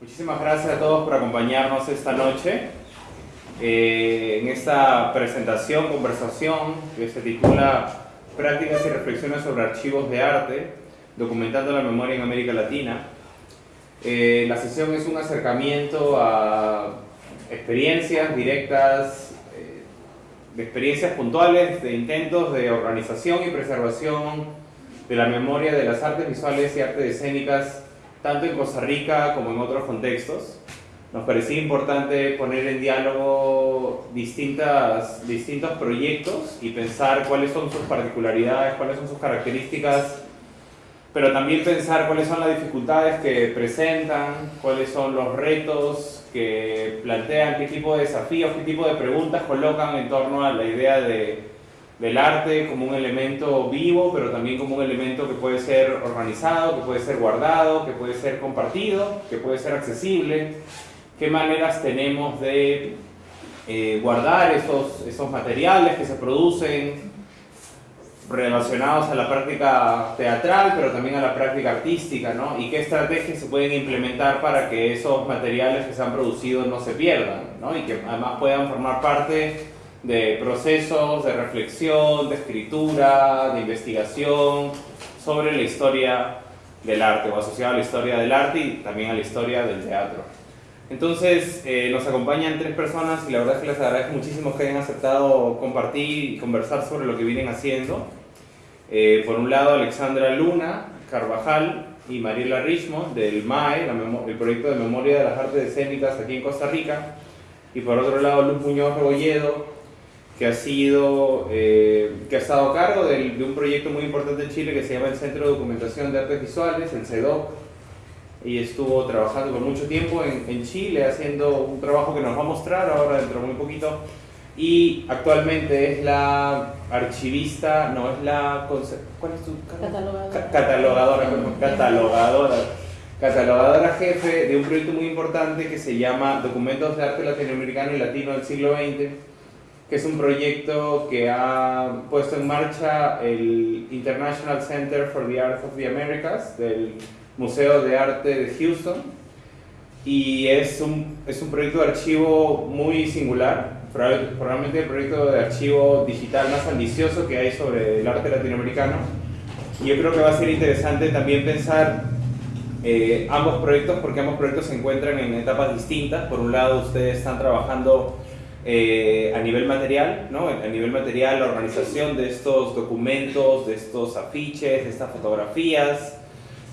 Muchísimas gracias a todos por acompañarnos esta noche eh, en esta presentación, conversación que se titula Prácticas y reflexiones sobre archivos de arte, documentando la memoria en América Latina. Eh, la sesión es un acercamiento a experiencias directas, eh, de experiencias puntuales, de intentos de organización y preservación de la memoria de las artes visuales y artes escénicas tanto en Costa Rica como en otros contextos. Nos parecía importante poner en diálogo distintas, distintos proyectos y pensar cuáles son sus particularidades, cuáles son sus características, pero también pensar cuáles son las dificultades que presentan, cuáles son los retos que plantean, qué tipo de desafíos, qué tipo de preguntas colocan en torno a la idea de del arte como un elemento vivo, pero también como un elemento que puede ser organizado, que puede ser guardado, que puede ser compartido, que puede ser accesible. ¿Qué maneras tenemos de eh, guardar esos, esos materiales que se producen relacionados a la práctica teatral, pero también a la práctica artística, ¿no? Y qué estrategias se pueden implementar para que esos materiales que se han producido no se pierdan, ¿no? Y que además puedan formar parte de procesos de reflexión, de escritura, de investigación sobre la historia del arte o asociado a la historia del arte y también a la historia del teatro. Entonces eh, nos acompañan tres personas y la verdad es que les agradezco muchísimo que hayan aceptado compartir y conversar sobre lo que vienen haciendo. Eh, por un lado Alexandra Luna Carvajal y Mariela Richmond del MAE, el proyecto de memoria de las artes escénicas aquí en Costa Rica. Y por otro lado Luz Muñoz Rebolledo que ha sido, eh, que ha estado a cargo de, de, un proyecto muy importante en Chile que se llama el Centro de Documentación de Artes Visuales, el CEDOC, y estuvo trabajando por mucho tiempo en, en, Chile haciendo un trabajo que nos va a mostrar ahora dentro de muy poquito, y actualmente es la archivista, no, es la... ¿Cuál es tu? Catalogadora. Catalogadora, catalogadora. Catalogadora jefe de un proyecto muy importante que se llama Documentos de Arte Latinoamericano y Latino del siglo XX, que es un proyecto que ha puesto en marcha el International Center for the Arts of the Americas del Museo de Arte de Houston. Y es un, es un proyecto de archivo muy singular, probablemente el proyecto de archivo digital más ambicioso que hay sobre el arte latinoamericano. Y yo creo que va a ser interesante también pensar eh, ambos proyectos porque ambos proyectos se encuentran en etapas distintas, por un lado ustedes están trabajando eh, a nivel material, ¿no? a nivel material, la organización de estos documentos, de estos afiches, de estas fotografías,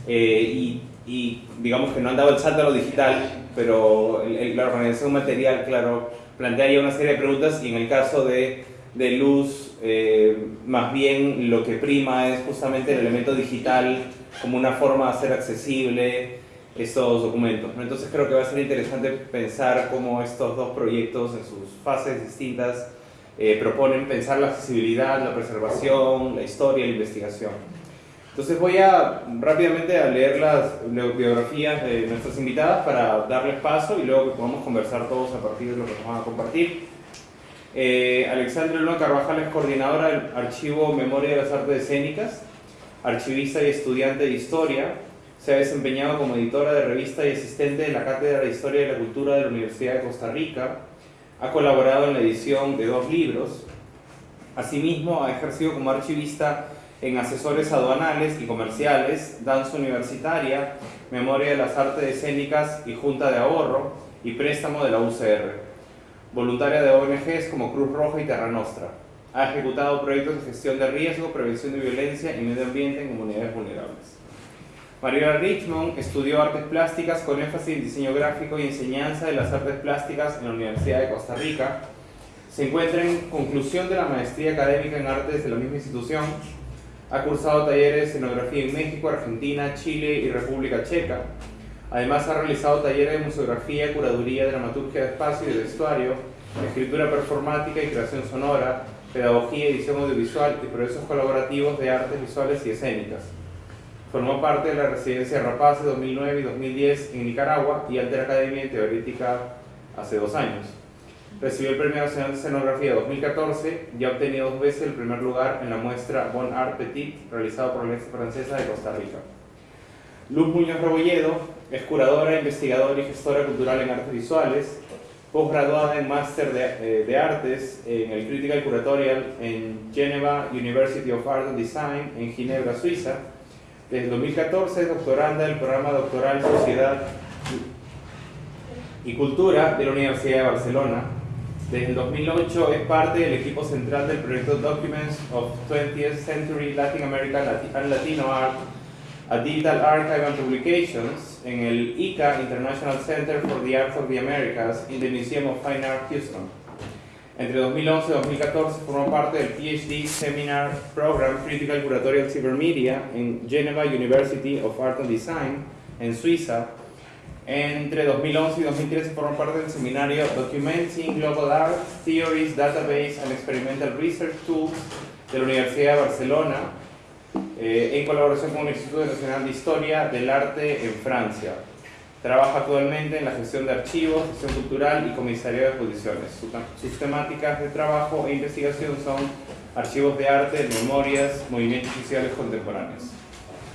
eh, y, y, digamos que no han dado el salto a lo digital, pero la organización material, claro, plantearía una serie de preguntas y en el caso de, de Luz, eh, más bien lo que prima es justamente el elemento digital como una forma de hacer accesible, estos documentos. Entonces creo que va a ser interesante pensar cómo estos dos proyectos en sus fases distintas eh, proponen pensar la accesibilidad, la preservación, la historia, la investigación. Entonces voy a rápidamente a leer las biografías de nuestras invitadas para darles paso y luego que podamos conversar todos a partir de lo que nos van a compartir. Eh, Alexandra Luna Carvajal es coordinadora del Archivo Memoria de las Artes Escénicas, archivista y estudiante de Historia, se ha desempeñado como editora de revista y asistente de la Cátedra de Historia y la Cultura de la Universidad de Costa Rica. Ha colaborado en la edición de dos libros. Asimismo, ha ejercido como archivista en asesores aduanales y comerciales, danza universitaria, memoria de las artes escénicas y junta de ahorro y préstamo de la UCR. Voluntaria de ONGs como Cruz Roja y Terra Nostra. Ha ejecutado proyectos de gestión de riesgo, prevención de violencia y medio ambiente en comunidades vulnerables. Mariela Richmond estudió artes plásticas con énfasis en diseño gráfico y enseñanza de las artes plásticas en la Universidad de Costa Rica. Se encuentra en conclusión de la maestría académica en artes de la misma institución. Ha cursado talleres de escenografía en México, Argentina, Chile y República Checa. Además ha realizado talleres de museografía, curaduría, dramaturgia de espacio y de vestuario, escritura performática y creación sonora, pedagogía, edición audiovisual y procesos colaborativos de artes visuales y escénicas. Formó parte de la residencia Rapace 2009 y 2010 en Nicaragua y Alter Academia Teorética hace dos años. Recibió el Premio Nacional de Escenografía 2014 y ha obtenido dos veces el primer lugar en la muestra Bon Art Petit realizada por la Universidad Francesa de Costa Rica. Luz Muñoz Rebolledo es curadora, investigadora y gestora cultural en artes visuales, posgraduada en Máster de, eh, de, Artes en el Critical Curatorial en Geneva University of Art and Design en Ginebra, Suiza. Desde 2014 es doctoranda del programa doctoral Sociedad y Cultura de la Universidad de Barcelona. Desde el 2008 es parte del equipo central del proyecto Documents of 20th Century Latin American and Latino Art, a Digital Archive and Publications en el ICA International Center for the Arts of the Americas in the Museum of Fine Art Houston. Entre 2011 y 2014 formó parte del PhD Seminar Program Critical Curatorial Cybermedia en Geneva University of Art and Design en Suiza entre 2011 y 2013 formó parte del seminario Documenting Global Art, Theories, Database and Experimental Research Tools de la Universidad de Barcelona, eh, en colaboración con el Instituto Nacional de Historia del Arte en Francia. Trabaja actualmente en la gestión de archivos, gestión cultural y comisaría de exposiciones. Sus temáticas de trabajo e investigación son archivos de arte, memorias, movimientos sociales contemporáneos.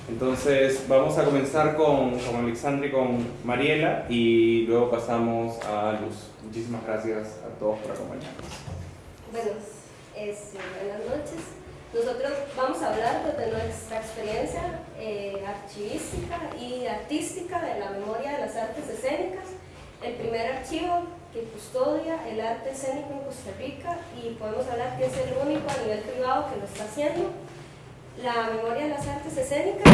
Entonces vamos a comenzar con, con Alexandra y con Mariela y luego pasamos a Luz. Muchísimas gracias a todos por acompañarnos. Bueno, es, buenas noches. Nosotros vamos a hablar de nuestra experiencia eh, archivística y artística de la memoria de las artes escénicas. El primer archivo que custodia el arte escénico en Costa Rica y podemos hablar que es el único a nivel privado que lo está haciendo la memoria de las artes escénicas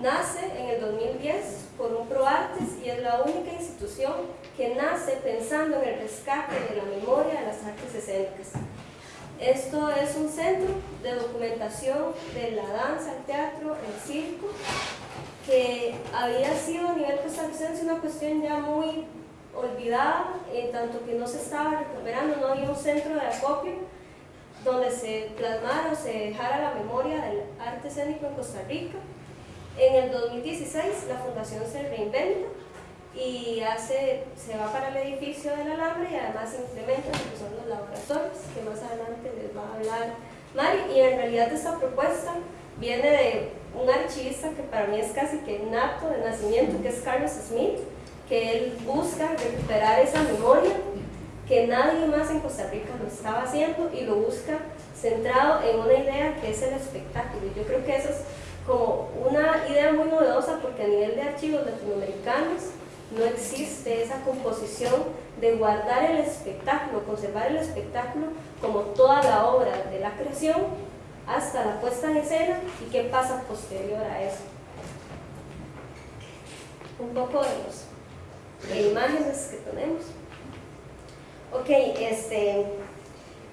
nace en el 2010 por un ProArtes y es la única institución que nace pensando en el rescate de la memoria de las artes escénicas. Esto es un centro de documentación de la danza, el teatro, el circo, que había sido a nivel costarricense una cuestión ya muy olvidada, en tanto que no se estaba recuperando, no había un centro de acopio donde se plasmara o se dejara la memoria del arte escénico en Costa Rica. En el 2016 la fundación se reinventa y hace, se va para el edificio del alambre y además implementa lo que son los laboratorios, que más adelante les va a hablar Mari. Y en realidad esta propuesta viene de un archivista que para mí es casi que nato de nacimiento, que es Carlos Smith, que él busca recuperar esa memoria que nadie más en Costa Rica lo estaba haciendo y lo busca centrado en una idea que es el espectáculo. Yo creo que eso es como una idea muy novedosa porque a nivel de archivos latinoamericanos no existe esa composición de guardar el espectáculo, conservar el espectáculo como toda la obra de la creación hasta la puesta en escena y qué pasa posterior a eso. Un poco de, los, de imágenes que tenemos. Ok, este,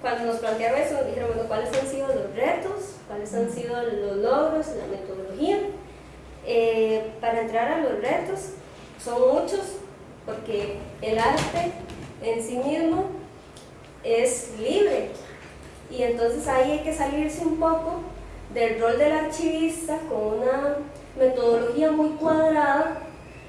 cuando nos plantearon eso, nos dijeron, bueno, ¿cuáles han sido los retos? ¿Cuáles han sido los logros, la metodología? Eh, para entrar a los retos, son muchos, porque el arte en sí mismo es libre. Y entonces ahí hay que salirse un poco del rol del archivista con una metodología muy cuadrada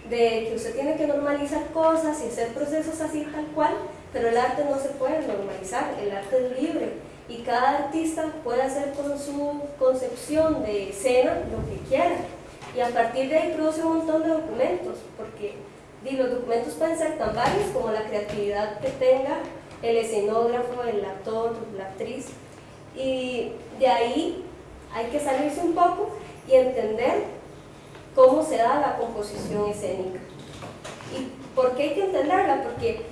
de que usted tiene que normalizar cosas y hacer procesos así tal cual, pero el arte no se puede normalizar, el arte es libre y cada artista puede hacer con su concepción de escena lo que quiera y a partir de ahí produce un montón de documentos porque los documentos pueden ser tan varios como la creatividad que tenga el escenógrafo, el actor, la actriz y de ahí hay que salirse un poco y entender cómo se da la composición escénica. ¿Y por qué hay que entenderla? Porque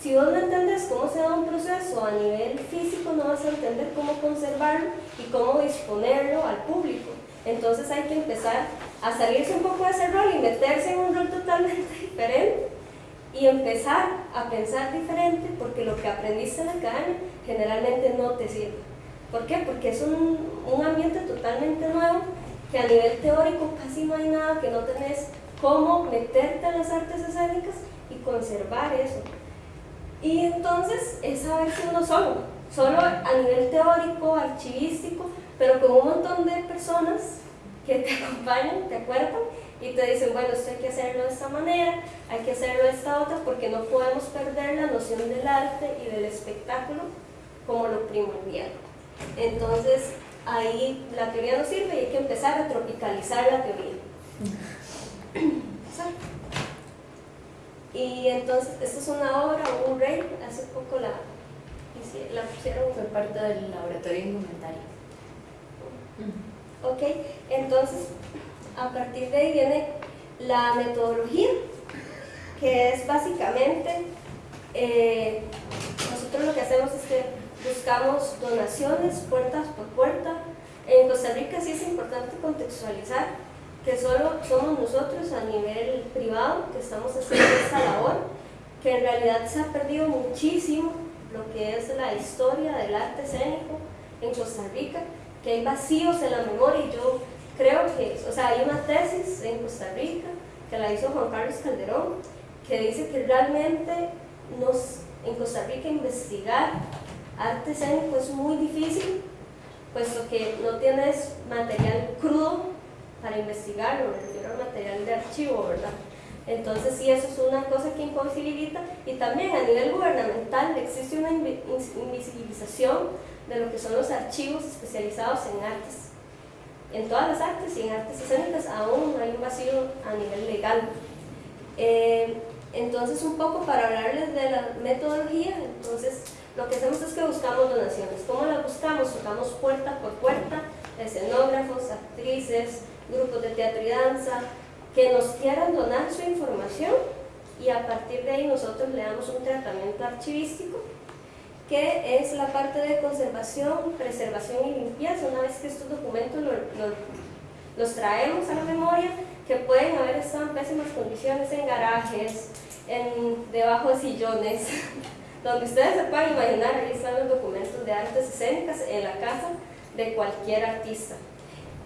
si vos no entendés cómo se da un proceso a nivel físico, no vas a entender cómo conservarlo y cómo disponerlo al público. Entonces hay que empezar a salirse un poco de ese rol y meterse en un rol totalmente diferente y empezar a pensar diferente porque lo que aprendiste en la academia generalmente no te sirve. ¿Por qué? Porque es un, un ambiente totalmente nuevo que a nivel teórico casi no hay nada, que no tenés cómo meterte en las artes escénicas y conservar eso. Y entonces es saberse uno solo, solo a nivel teórico, archivístico, pero con un montón de personas que te acompañan, te acuerdan y te dicen, bueno, esto hay que hacerlo de esta manera, hay que hacerlo de esta otra, porque no podemos perder la noción del arte y del espectáculo como lo primordial. Entonces, ahí la teoría no sirve y hay que empezar a tropicalizar la teoría. Y entonces, esta es una obra, un rey, hace poco la, la pusieron. Fue parte del laboratorio indumentario. Ok, entonces, a partir de ahí viene la metodología, que es básicamente, eh, nosotros lo que hacemos es que buscamos donaciones puertas por puerta. En Costa Rica sí es importante contextualizar que solo somos nosotros a nivel privado que estamos haciendo esta labor, que en realidad se ha perdido muchísimo lo que es la historia del arte escénico en Costa Rica, que hay vacíos en la memoria y yo creo que, o sea, hay una tesis en Costa Rica que la hizo Juan Carlos Calderón, que dice que realmente nos, en Costa Rica investigar arte escénico es muy difícil, puesto que no tienes material crudo para investigar, me refiero al material de archivo, ¿verdad? Entonces sí, eso es una cosa que imposibilita y también a nivel gubernamental existe una invisibilización de lo que son los archivos especializados en artes. En todas las artes y en artes escénicas aún hay un vacío a nivel legal. Eh, entonces un poco para hablarles de la metodología, entonces lo que hacemos es que buscamos donaciones. ¿Cómo las buscamos? Tocamos puerta por puerta, escenógrafos, actrices, grupos de teatro y danza, que nos quieran donar su información y a partir de ahí nosotros le damos un tratamiento archivístico que es la parte de conservación, preservación y limpieza. Una vez que estos documentos los traemos a la memoria, que pueden haber estado en pésimas condiciones en garajes, en, debajo de sillones, donde ustedes se pueden imaginar, ahí están los documentos de artes escénicas en la casa de cualquier artista.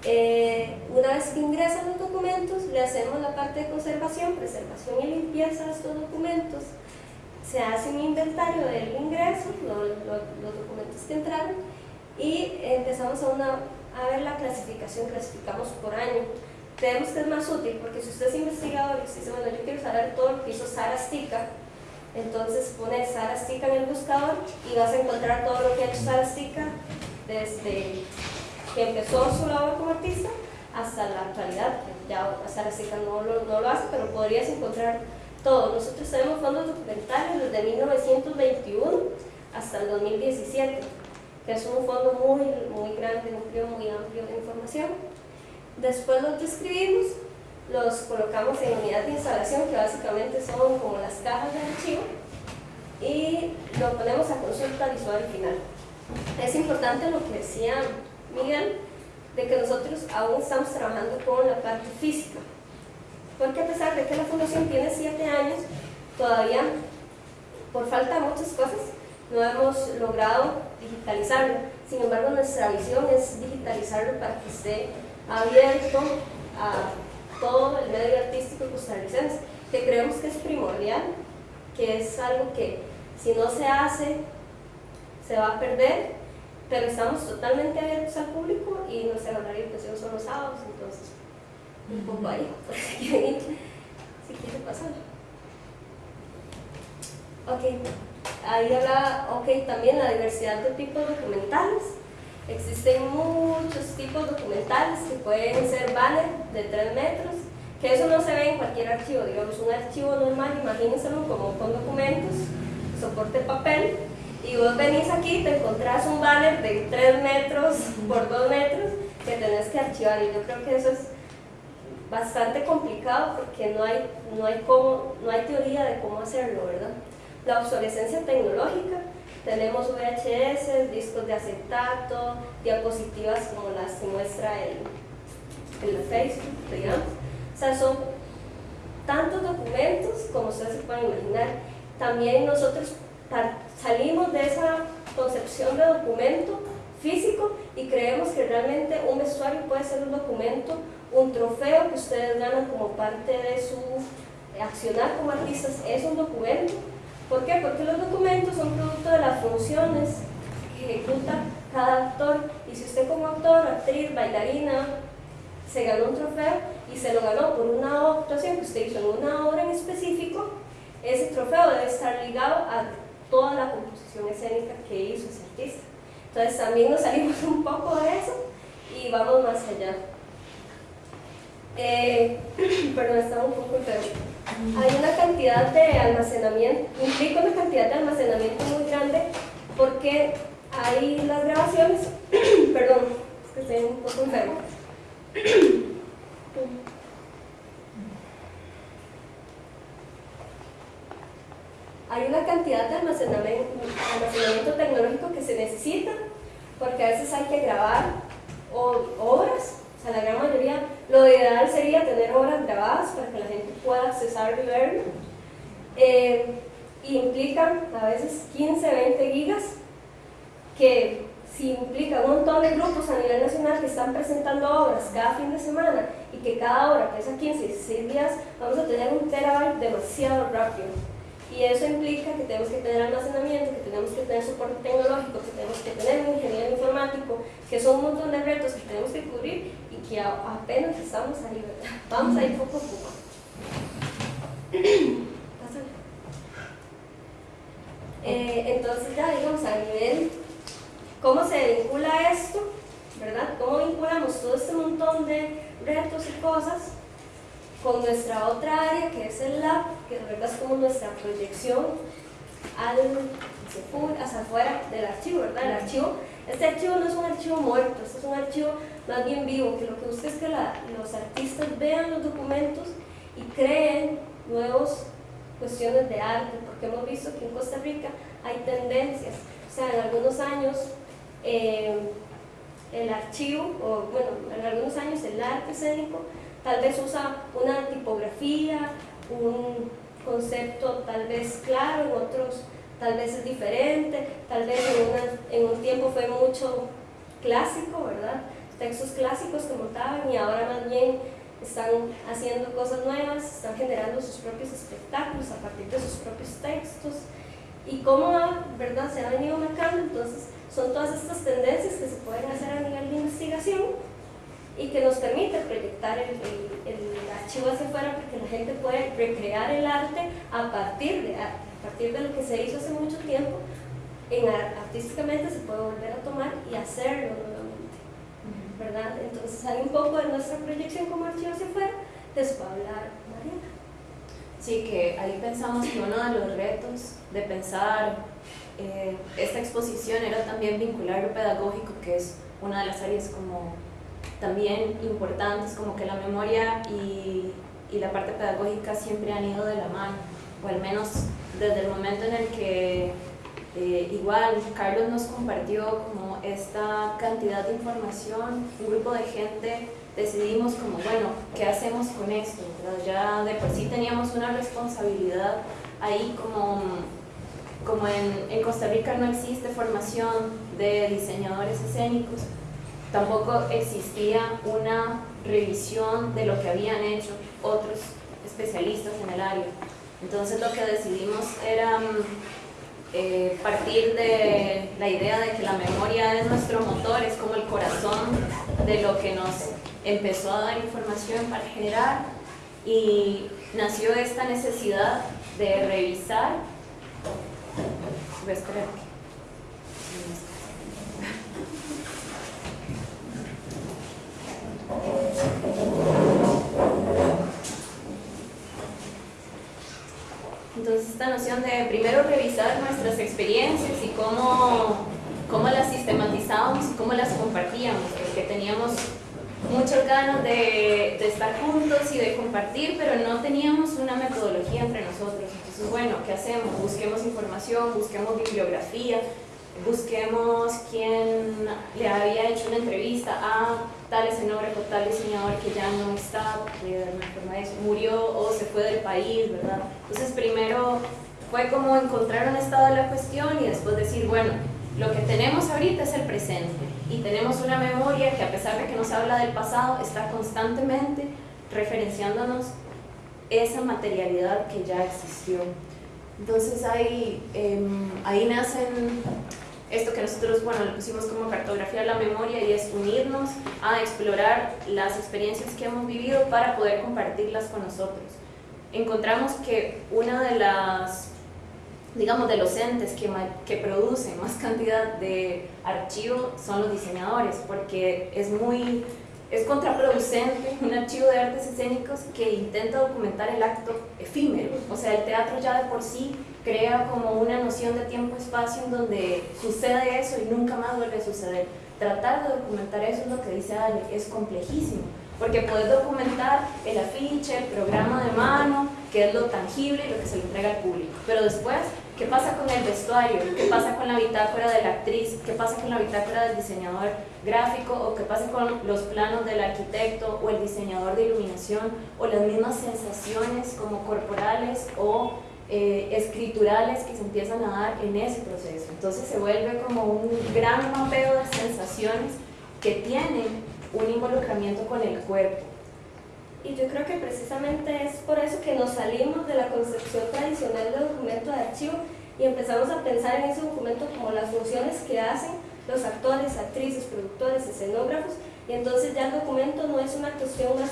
Eh, una vez que ingresan los documentos, le hacemos la parte de conservación, preservación y limpieza de estos documentos. Se hace un inventario del ingreso, los documentos que entraron, y empezamos a, una, a ver la clasificación, clasificamos por año. Creemos que es más útil porque si usted es investigador y dice, bueno, yo quiero saber todo lo que hizo Sara Stika, entonces pones Sara Stika en el buscador y vas a encontrar todo lo que ha hecho Sara Stika desde que empezó su labor como artista hasta la actualidad, ya Sara Stika no lo, no lo hace, pero podrías encontrar todo. Nosotros tenemos fondos documentales desde 1921 hasta el 2017, que es un fondo muy, muy grande, muy amplio de información. Después los describimos, los colocamos en unidad de instalación, que básicamente son como las cajas de archivo, y lo ponemos a consulta visual final. Es importante lo que decía Miguel, de que nosotros aún estamos trabajando con la parte física. Porque a pesar de que la fundación tiene siete años, todavía, por falta de muchas cosas, no hemos logrado digitalizarlo. Sin embargo, nuestra visión es digitalizarlo para que esté abierto a todo el medio artístico costarricense, que creemos que es primordial, que es algo que si no se hace, se va a perder pero estamos totalmente abiertos al público y nuestra horario de son los sábados, entonces un poco ahí, si quieren si quieren pasar. Ok, ahí habla, ok, también la diversidad de tipos documentales. Existen muchos tipos documentales que pueden ser banner de 3 metros, que eso no se ve en cualquier archivo, digamos un archivo normal, imagínenselo como con documentos, soporte papel, y vos venís aquí y te encontrás un banner de 3 metros por 2 metros que tenés que archivar y yo creo que eso es bastante complicado porque no hay, no hay, cómo, no hay teoría de cómo hacerlo, ¿verdad? La obsolescencia tecnológica, tenemos VHS, discos de acetato, diapositivas como las que muestra el, el Facebook, digamos. O sea, son tantos documentos como ustedes se pueden imaginar. También nosotros salimos de esa concepción de documento físico y creemos que realmente un vestuario puede ser un documento, un trofeo que ustedes ganan como parte de su accionar como artistas, es un documento. ¿Por qué? Porque los documentos son producto de las funciones que ejecuta cada actor y si usted como actor, actriz, bailarina, se ganó un trofeo y se lo ganó por una actuación que usted hizo en una obra en específico, ese trofeo debe estar ligado a toda la composición escénica que hizo ese artista. Entonces también nos salimos un poco de eso y vamos más allá. Eh, perdón, estaba un poco enfermo. Hay una cantidad de almacenamiento, implica una cantidad de almacenamiento muy grande porque hay las grabaciones, perdón, es que estoy un poco enfermo. Hay una cantidad de almacenamiento, almacenamiento tecnológico que se necesita porque a veces hay que grabar o sea, la gran mayoría, lo ideal sería tener obras grabadas para que la gente pueda accesar y verlo. Eh, implican a veces 15, 20 gigas, que si implica un montón de grupos a nivel nacional que están presentando obras cada fin de semana y que cada obra pesa 15, 16 días, vamos a tener un terabyte demasiado rápido. Y eso implica que tenemos que tener almacenamiento, que tenemos que tener soporte tecnológico, que tenemos que tener un ingeniero informático, que son un montón de retos que tenemos que cubrir y que apenas estamos ahí, ¿verdad? Vamos a ir poco a poco. Eh, entonces ya digamos a nivel, ¿cómo se vincula esto? ¿Verdad? ¿Cómo vinculamos todo este montón de retos y cosas con nuestra otra área que es el lab, que de verdad es como nuestra proyección al, hacia afuera del archivo, ¿verdad? El archivo, este archivo no es un archivo muerto, este es un archivo más bien vivo, que lo que busca es que los artistas vean los documentos y creen nuevas cuestiones de arte, porque hemos visto que en Costa Rica hay tendencias, o sea, en algunos años eh, el archivo, o bueno, en algunos años el arte escénico tal vez usa una tipografía, un concepto tal vez claro, en otros tal vez es diferente, tal vez en, un tiempo fue mucho clásico, ¿verdad? Textos clásicos que montaban y ahora más bien están haciendo cosas nuevas, están generando sus propios espectáculos a partir de sus propios textos. Y cómo ¿verdad? se ha venido marcando, entonces son todas estas tendencias que se pueden hacer a nivel de investigación y que nos permite proyectar el, archivo hacia afuera porque la gente puede recrear el arte a partir de a partir de lo que se hizo hace mucho tiempo, en, artísticamente se puede volver a tomar y hacerlo ¿verdad? Entonces hay un poco de nuestra proyección como archivo hacia afuera, de a hablar Mariana. Sí, que ahí pensamos que uno de los retos de pensar eh, esta exposición era también vincular lo pedagógico, que es una de las áreas como también importantes, como que la memoria y, y, la parte pedagógica siempre han ido de la mano, o al menos desde el momento en el que eh, igual Carlos nos compartió como esta cantidad de información, un grupo de gente decidimos como, bueno, ¿qué hacemos con esto? Ya de por sí teníamos una responsabilidad ahí como, como en, en Costa Rica no existe formación de diseñadores escénicos, tampoco existía una revisión de lo que habían hecho otros especialistas en el área. Entonces lo que decidimos era mm, eh, partir de la idea de que la memoria es nuestro motor, es como el corazón de lo que nos empezó a dar información para generar y nació esta necesidad de revisar. Voy a Entonces esta noción de primero revisar nuestras experiencias y cómo, cómo las sistematizábamos y cómo las compartíamos, porque teníamos muchas ganas de, de, estar juntos y de compartir, pero no teníamos una metodología entre nosotros. Entonces, bueno, ¿qué hacemos? Busquemos información, busquemos bibliografía, busquemos quién le había hecho una entrevista a tal escenógrafo, tal diseñador que ya no está, de alguna forma eso, murió o se fue del país, ¿verdad? Entonces primero fue como encontrar un estado de la cuestión y después decir, bueno, lo que tenemos ahorita es el presente y tenemos una memoria que a pesar de que nos habla del pasado, está constantemente referenciándonos esa materialidad que ya existió. Entonces ahí, em, ahí nacen esto que nosotros, bueno, le pusimos como cartografía la memoria y es unirnos a explorar las experiencias que hemos vivido para poder compartirlas con nosotros. Encontramos que una de las, digamos, de los entes que, que producen más cantidad de archivo son los diseñadores, porque es muy es contraproducente un archivo de artes escénicos que intenta documentar el acto efímero. O sea, el teatro ya de por sí crea como una noción de tiempo-espacio en donde sucede eso y nunca más vuelve a suceder. Tratar de documentar eso es lo que dice Ale, es complejísimo, porque puedes documentar el afiche, el programa de mano, que es lo tangible y lo que se le entrega al público. Pero después, ¿qué pasa con el vestuario? ¿Qué pasa con la bitácora de la actriz? ¿Qué pasa con la bitácora del diseñador gráfico? ¿O qué pasa con los planos del arquitecto o el diseñador de iluminación? ¿O las mismas sensaciones como corporales o eh, escriturales que se empiezan a dar en ese proceso? Entonces se vuelve como un gran mapeo de sensaciones que tienen un involucramiento con el cuerpo y yo creo que precisamente es por eso que nos salimos de la concepción tradicional del documento de archivo y empezamos a pensar en ese documento como las funciones que hacen los actores, actrices, productores, escenógrafos, y entonces ya el documento no es una cuestión más,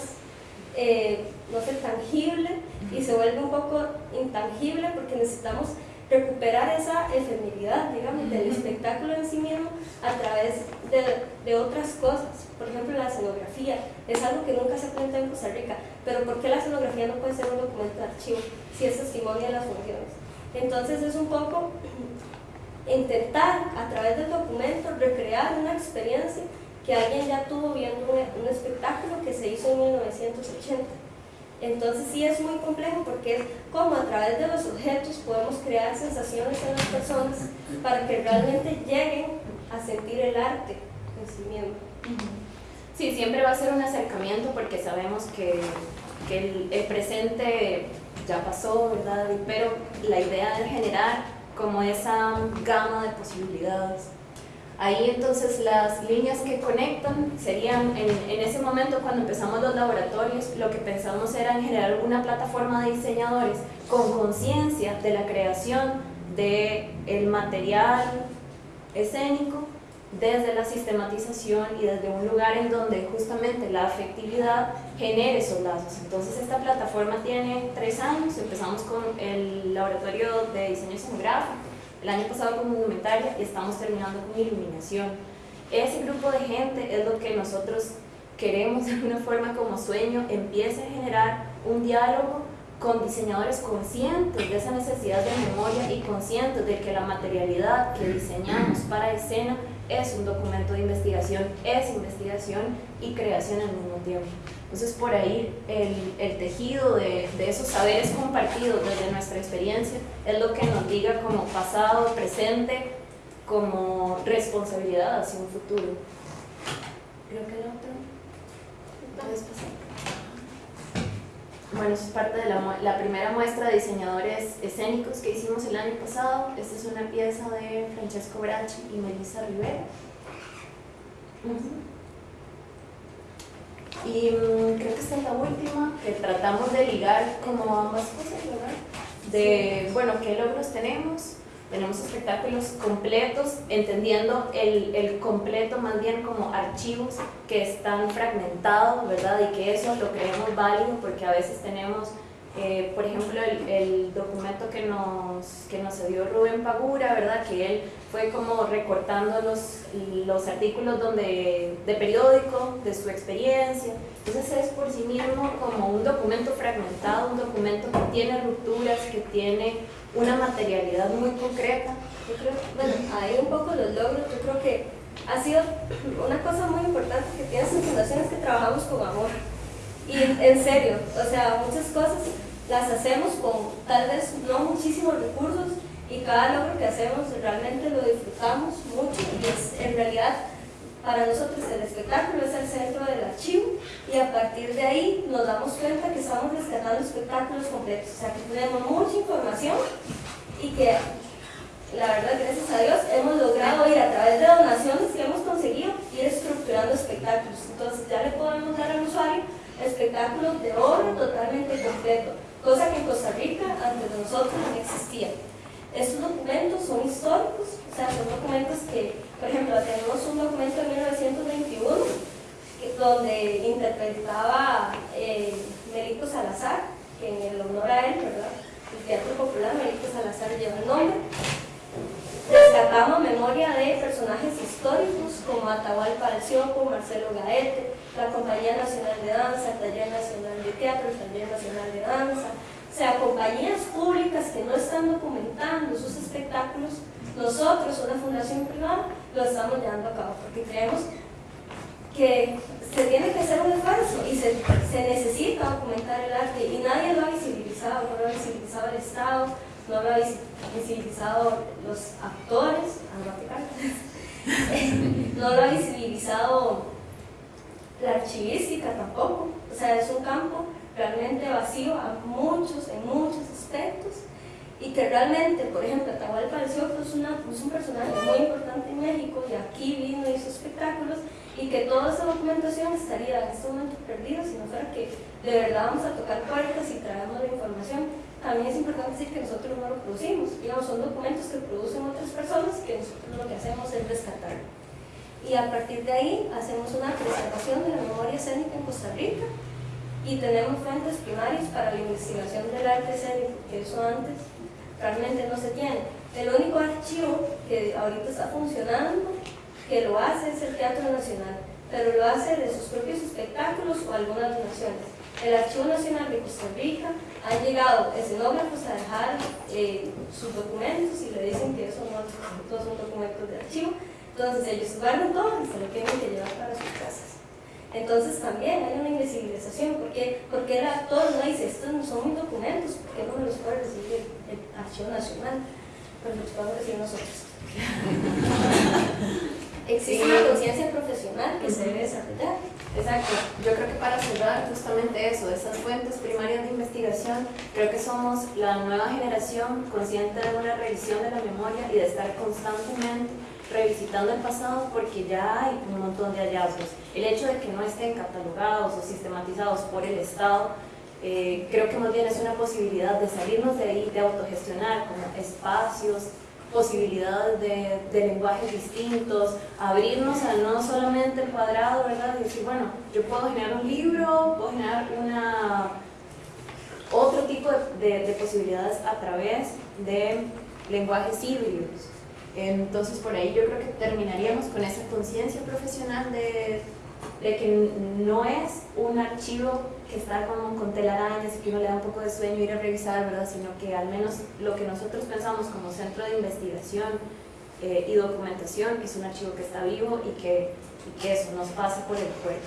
eh, no sé, tangible y se vuelve un poco intangible porque necesitamos recuperar esa efemeridad, digamos, del espectáculo en sí mismo a través de, de, otras cosas. Por ejemplo, la escenografía es algo que nunca se plantea en Costa Rica, pero ¿por qué la escenografía no puede ser un documento de archivo si es testimonio de las funciones? Entonces es un poco intentar a través del documento recrear una experiencia que alguien ya tuvo viendo un espectáculo que se hizo en 1980 entonces sí es muy complejo porque es como a través de los objetos podemos crear sensaciones en las personas para que realmente lleguen a sentir el arte en sí mismo. Sí, siempre va a ser un acercamiento porque sabemos que, que el, el, presente ya pasó, ¿verdad? Pero la idea de generar como esa gama de posibilidades Ahí entonces las líneas que conectan serían, en, ese momento cuando empezamos los laboratorios, lo que pensamos era en generar una plataforma de diseñadores con conciencia de la creación del el material escénico desde la sistematización y desde un lugar en donde justamente la afectividad genere esos lazos. Entonces esta plataforma tiene tres años, empezamos con el laboratorio de diseño escenográfico, el año pasado con indumentaria y estamos terminando con iluminación. Ese grupo de gente es lo que nosotros queremos de alguna forma como sueño, empiece a generar un diálogo con diseñadores conscientes de esa necesidad de memoria y conscientes de que la materialidad que diseñamos para escena es un documento de investigación, es investigación y creación al mismo tiempo. Entonces por ahí el, el tejido de, de, esos saberes compartidos desde nuestra experiencia es lo que nos diga como pasado, presente, como responsabilidad hacia un futuro. Creo que el otro. ¿Puedes pasar? Bueno, eso es parte de la, la, primera muestra de diseñadores escénicos que hicimos el año pasado. Esta es una pieza de Francesco Bracci y Melissa Rivera. Uh -huh. Y um, creo que esta es la última, que tratamos de ligar como ambas cosas, ¿verdad? De, bueno, qué logros tenemos. Tenemos espectáculos completos, entendiendo el, el completo más bien como archivos que están fragmentados, ¿verdad? Y que eso lo creemos válido porque a veces tenemos eh, por ejemplo, el, el, documento que nos, que nos dio Rubén Pagura, ¿verdad? que él fue como recortando los, los artículos donde, de periódico, de su experiencia. Entonces es por sí mismo como un documento fragmentado, un documento que tiene rupturas, que tiene una materialidad muy concreta. Yo creo, bueno, ahí un poco los logros, yo creo que ha sido una cosa muy importante que tiene sus fundaciones que trabajamos con amor. Y en serio, o sea, muchas cosas las hacemos con tal vez no muchísimos recursos y cada logro que hacemos realmente lo disfrutamos mucho y es en realidad para nosotros el espectáculo es el centro del archivo y a partir de ahí nos damos cuenta que estamos rescatando espectáculos completos, o sea que tenemos mucha información y que la verdad gracias a Dios hemos logrado ir a través de donaciones que hemos conseguido ir estructurando espectáculos, entonces ya le podemos dar al usuario espectáculos de oro totalmente completo cosa que en Costa Rica antes de nosotros no existía. Estos documentos son históricos, o sea, son documentos que, por ejemplo, tenemos un documento de 1921 que, donde interpretaba eh, Melito Salazar, que en el honor a él, ¿verdad? El Teatro Popular Melito Salazar lleva el nombre. Rescatamos memoria de personajes históricos como Atahualpa Alcióco, Marcelo Gaete, la Compañía Nacional de Danza, el Taller Nacional de Teatro, el Taller Nacional de Danza, o sea, compañías públicas que no están documentando sus espectáculos, nosotros, una fundación privada, lo estamos llevando a cabo, porque creemos que se tiene que hacer un esfuerzo y se, necesita documentar el arte y nadie lo ha visibilizado, no lo ha visibilizado el Estado, no lo ha visibilizado los actores, no lo ha visibilizado la archivística tampoco, o sea, es un campo realmente vacío a muchos, en muchos aspectos y que realmente, por ejemplo, Atahualpa del Sioco es, es un personaje muy importante en México y aquí vino y hizo espectáculos y que toda esa documentación estaría en este momento perdida si no fuera que de verdad vamos a tocar puertas y traemos la información. También es importante decir que nosotros no lo producimos, digamos, son documentos que producen otras personas que nosotros lo que hacemos es rescatar. Y a partir de ahí hacemos una preservación de la memoria escénica en Costa Rica y tenemos fuentes primarias para la investigación del arte escénico, que eso antes realmente no se tiene. El único archivo que ahorita está funcionando que lo hace es el Teatro Nacional, pero lo hace de sus propios espectáculos o algunas donaciones. El Archivo Nacional de Costa Rica han llegado escenógrafos a dejar eh, sus documentos y le dicen que esos no, son documentos de archivo. Entonces ellos guardan todo y se lo tienen que llevar para sus casas. Entonces también hay una invisibilización, porque, porque el actor no dice, estos no son mis documentos, ¿por qué no me los puede recibir el, Archivo Nacional? Pues los podemos recibir nosotros. existe una conciencia profesional que se debe desarrollar. Exacto, yo creo que para cerrar justamente eso, esas fuentes primarias de investigación, creo que somos la nueva generación consciente de una revisión de la memoria y de estar constantemente revisitando el pasado porque ya hay un montón de hallazgos. El hecho de que no estén catalogados o sistematizados por el Estado, eh, creo que más bien es una posibilidad de salirnos de ahí, de autogestionar como espacios, posibilidades de, de, lenguajes distintos, abrirnos a no solamente el cuadrado, ¿verdad? Y decir, bueno, yo puedo generar un libro, puedo generar una, otro tipo de, de, posibilidades a través de lenguajes híbridos. Entonces, por ahí yo creo que terminaríamos con esa conciencia profesional de, de que no es un archivo que está como con telarañas y que uno le da un poco de sueño ir a revisar, ¿verdad? Sino que al menos lo que nosotros pensamos como centro de investigación eh, y documentación es un archivo que está vivo y que, y que eso nos pasa por el cuerpo.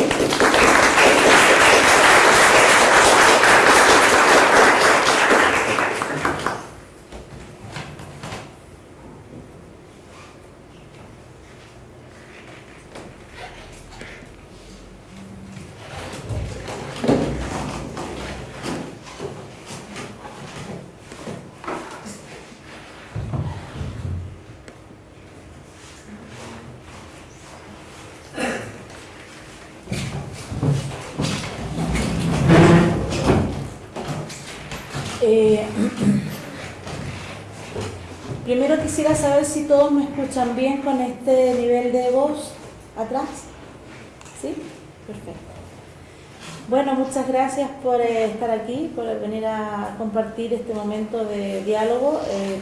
Eh, primero quisiera saber si todos me escuchan bien con este nivel de voz atrás. ¿Sí? Perfecto. Bueno, muchas gracias por eh, estar aquí, por venir a compartir este momento de diálogo. Eh,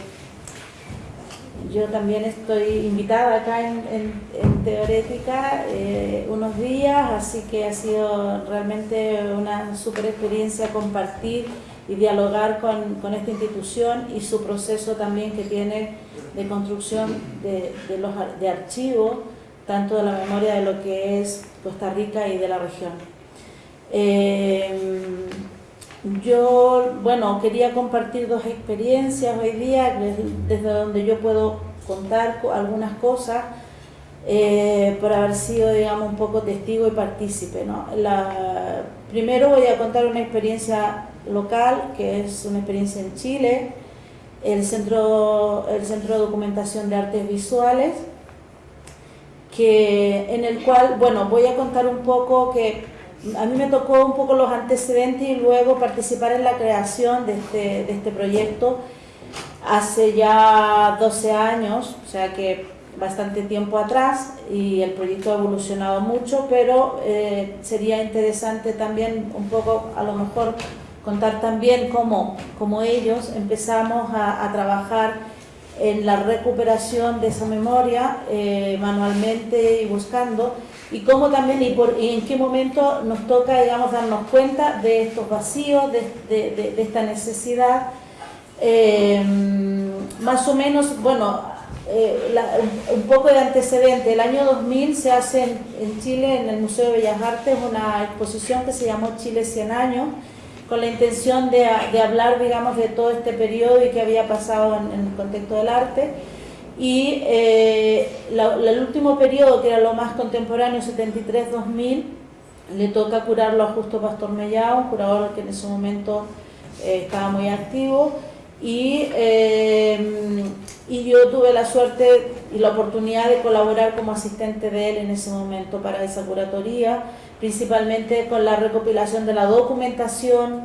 yo también estoy invitada acá en, Teorética unos días, así que ha sido realmente una super experiencia compartir y dialogar con, con, esta institución y su proceso también que tiene de construcción de, de, archivos, tanto de la memoria de lo que es Costa Rica y de la región. Eh, yo, bueno, quería compartir dos experiencias hoy día, desde donde yo puedo contar algunas cosas, eh, por haber sido, digamos, un poco testigo y partícipe. ¿no? Primero voy a contar una experiencia local, que es una experiencia en Chile, el Centro, el Centro de Documentación de Artes Visuales, que, en el cual, bueno, voy a contar un poco que a mí me tocó un poco los antecedentes y luego participar en la creación de este, de este proyecto hace ya 12 años, o sea que bastante tiempo atrás y el proyecto ha evolucionado mucho, pero eh, sería interesante también un poco a lo mejor contar también cómo, cómo ellos empezamos a, trabajar en la recuperación de esa memoria eh, manualmente y buscando y cómo también y, por, y en qué momento nos toca digamos darnos cuenta de estos vacíos de, de, esta necesidad. Eh, más o menos bueno eh, un, poco de antecedente. El año 2000 se hace en, en Chile en el Museo de Bellas Artes una exposición que se llamó Chile 100 años con la intención de, de, hablar, digamos, de todo este periodo y qué había pasado en, en, el contexto del arte. Y eh, la, la, el último periodo, que era lo más contemporáneo, 73-2000, le toca curarlo a Justo Pastor Mellao, un curador que en ese momento eh, estaba muy activo. Y, eh, y yo tuve la suerte y la oportunidad de colaborar como asistente de él en ese momento para esa curatoría principalmente con la recopilación de la documentación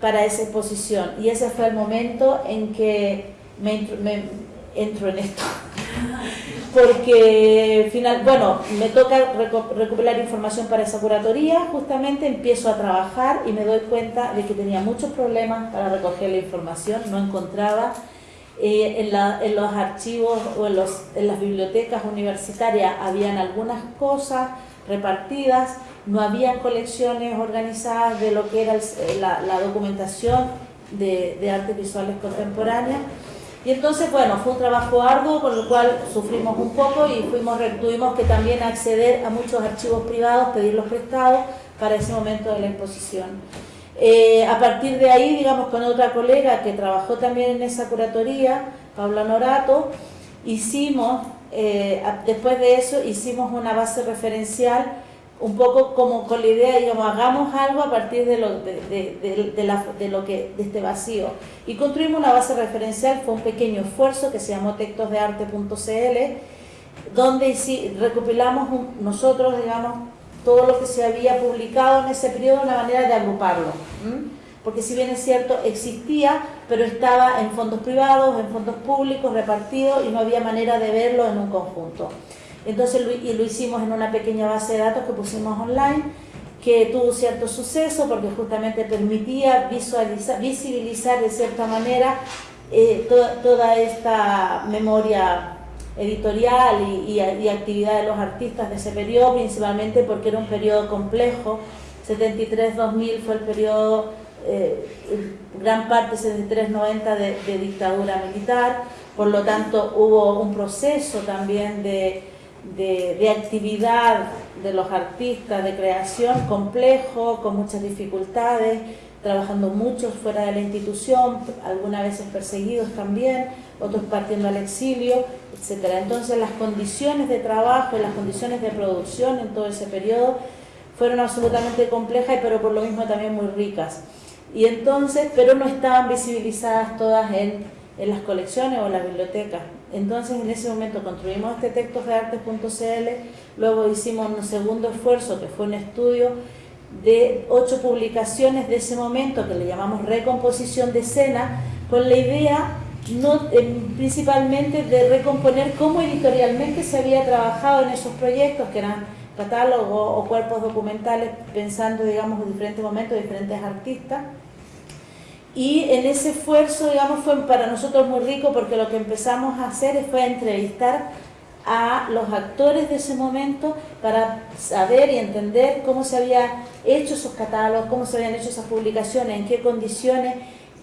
para esa exposición. Y ese fue el momento en que me, me entro en esto. Porque, final, bueno, me toca recopilar información para esa curatoría, justamente empiezo a trabajar y me doy cuenta de que tenía muchos problemas para recoger la información, no encontraba eh, en, la, en, los archivos o en, los, en las bibliotecas universitarias habían algunas cosas repartidas, no había colecciones organizadas de lo que era el, la, documentación de, de artes visuales contemporáneas. Y entonces, bueno, fue un trabajo arduo, con lo cual sufrimos un poco y fuimos, tuvimos que también acceder a muchos archivos privados, pedirlos prestados para ese momento de la exposición. Eh, a partir de ahí, digamos, con otra colega que trabajó también en esa curatoría, Paula Norato, hicimos, eh, después de eso, hicimos una base referencial un poco como con la idea, digamos, hagamos algo a partir de lo, de, de, la, de, lo que, de este vacío. Y construimos una base referencial, fue un pequeño esfuerzo que se llamó textosdearte.cl, donde recopilamos nosotros, digamos, todo lo que se había publicado en ese periodo, una manera de agruparlo. Porque si bien es cierto, existía, pero estaba en fondos privados, en fondos públicos, repartido, y no había manera de verlo en un conjunto. Entonces lo, y lo hicimos en una pequeña base de datos que pusimos online, que tuvo cierto suceso porque justamente permitía visualizar, visibilizar de cierta manera eh, toda, esta memoria editorial y, actividad de los artistas de ese periodo, principalmente porque era un periodo complejo. 73-2000 fue el periodo, eh, gran parte 73-90 de, de dictadura militar, por lo tanto hubo un proceso también de de, de, actividad de los artistas, de creación complejo, con muchas dificultades, trabajando muchos fuera de la institución, algunas veces perseguidos también, otros partiendo al exilio, etc. Entonces las condiciones de trabajo y las condiciones de producción en todo ese periodo fueron absolutamente complejas, pero por lo mismo también muy ricas. Y entonces, pero no estaban visibilizadas todas en, en las colecciones o en las bibliotecas. Entonces en ese momento construimos este textosdeartes.cl, luego hicimos un segundo esfuerzo que fue un estudio de ocho publicaciones de ese momento que le llamamos recomposición de escena, con la idea no, principalmente de recomponer cómo editorialmente se había trabajado en esos proyectos que eran catálogos o cuerpos documentales pensando digamos en diferentes momentos, diferentes artistas y en ese esfuerzo, digamos, fue para nosotros muy rico porque lo que empezamos a hacer fue entrevistar a los actores de ese momento para saber y entender cómo se habían hecho esos catálogos, cómo se habían hecho esas publicaciones, en qué condiciones,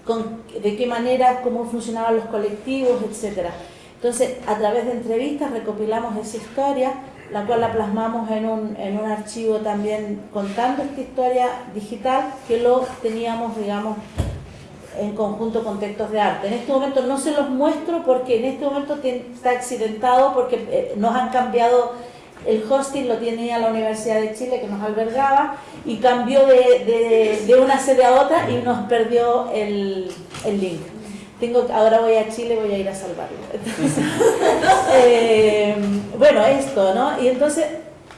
con, de qué manera, cómo funcionaban los colectivos, etc. Entonces, a través de entrevistas recopilamos esa historia, la cual la plasmamos en un, en un archivo también contando esta historia digital que lo teníamos, digamos, en conjunto con textos de arte. En este momento no se los muestro porque en este momento está accidentado porque eh, nos han cambiado el hosting lo tenía la Universidad de Chile que nos albergaba y cambió de, de, de una sede a otra y nos perdió el, el, link. Tengo, ahora voy a Chile, voy a ir a salvarlo. Entonces, eh, bueno, esto, ¿no? Y entonces,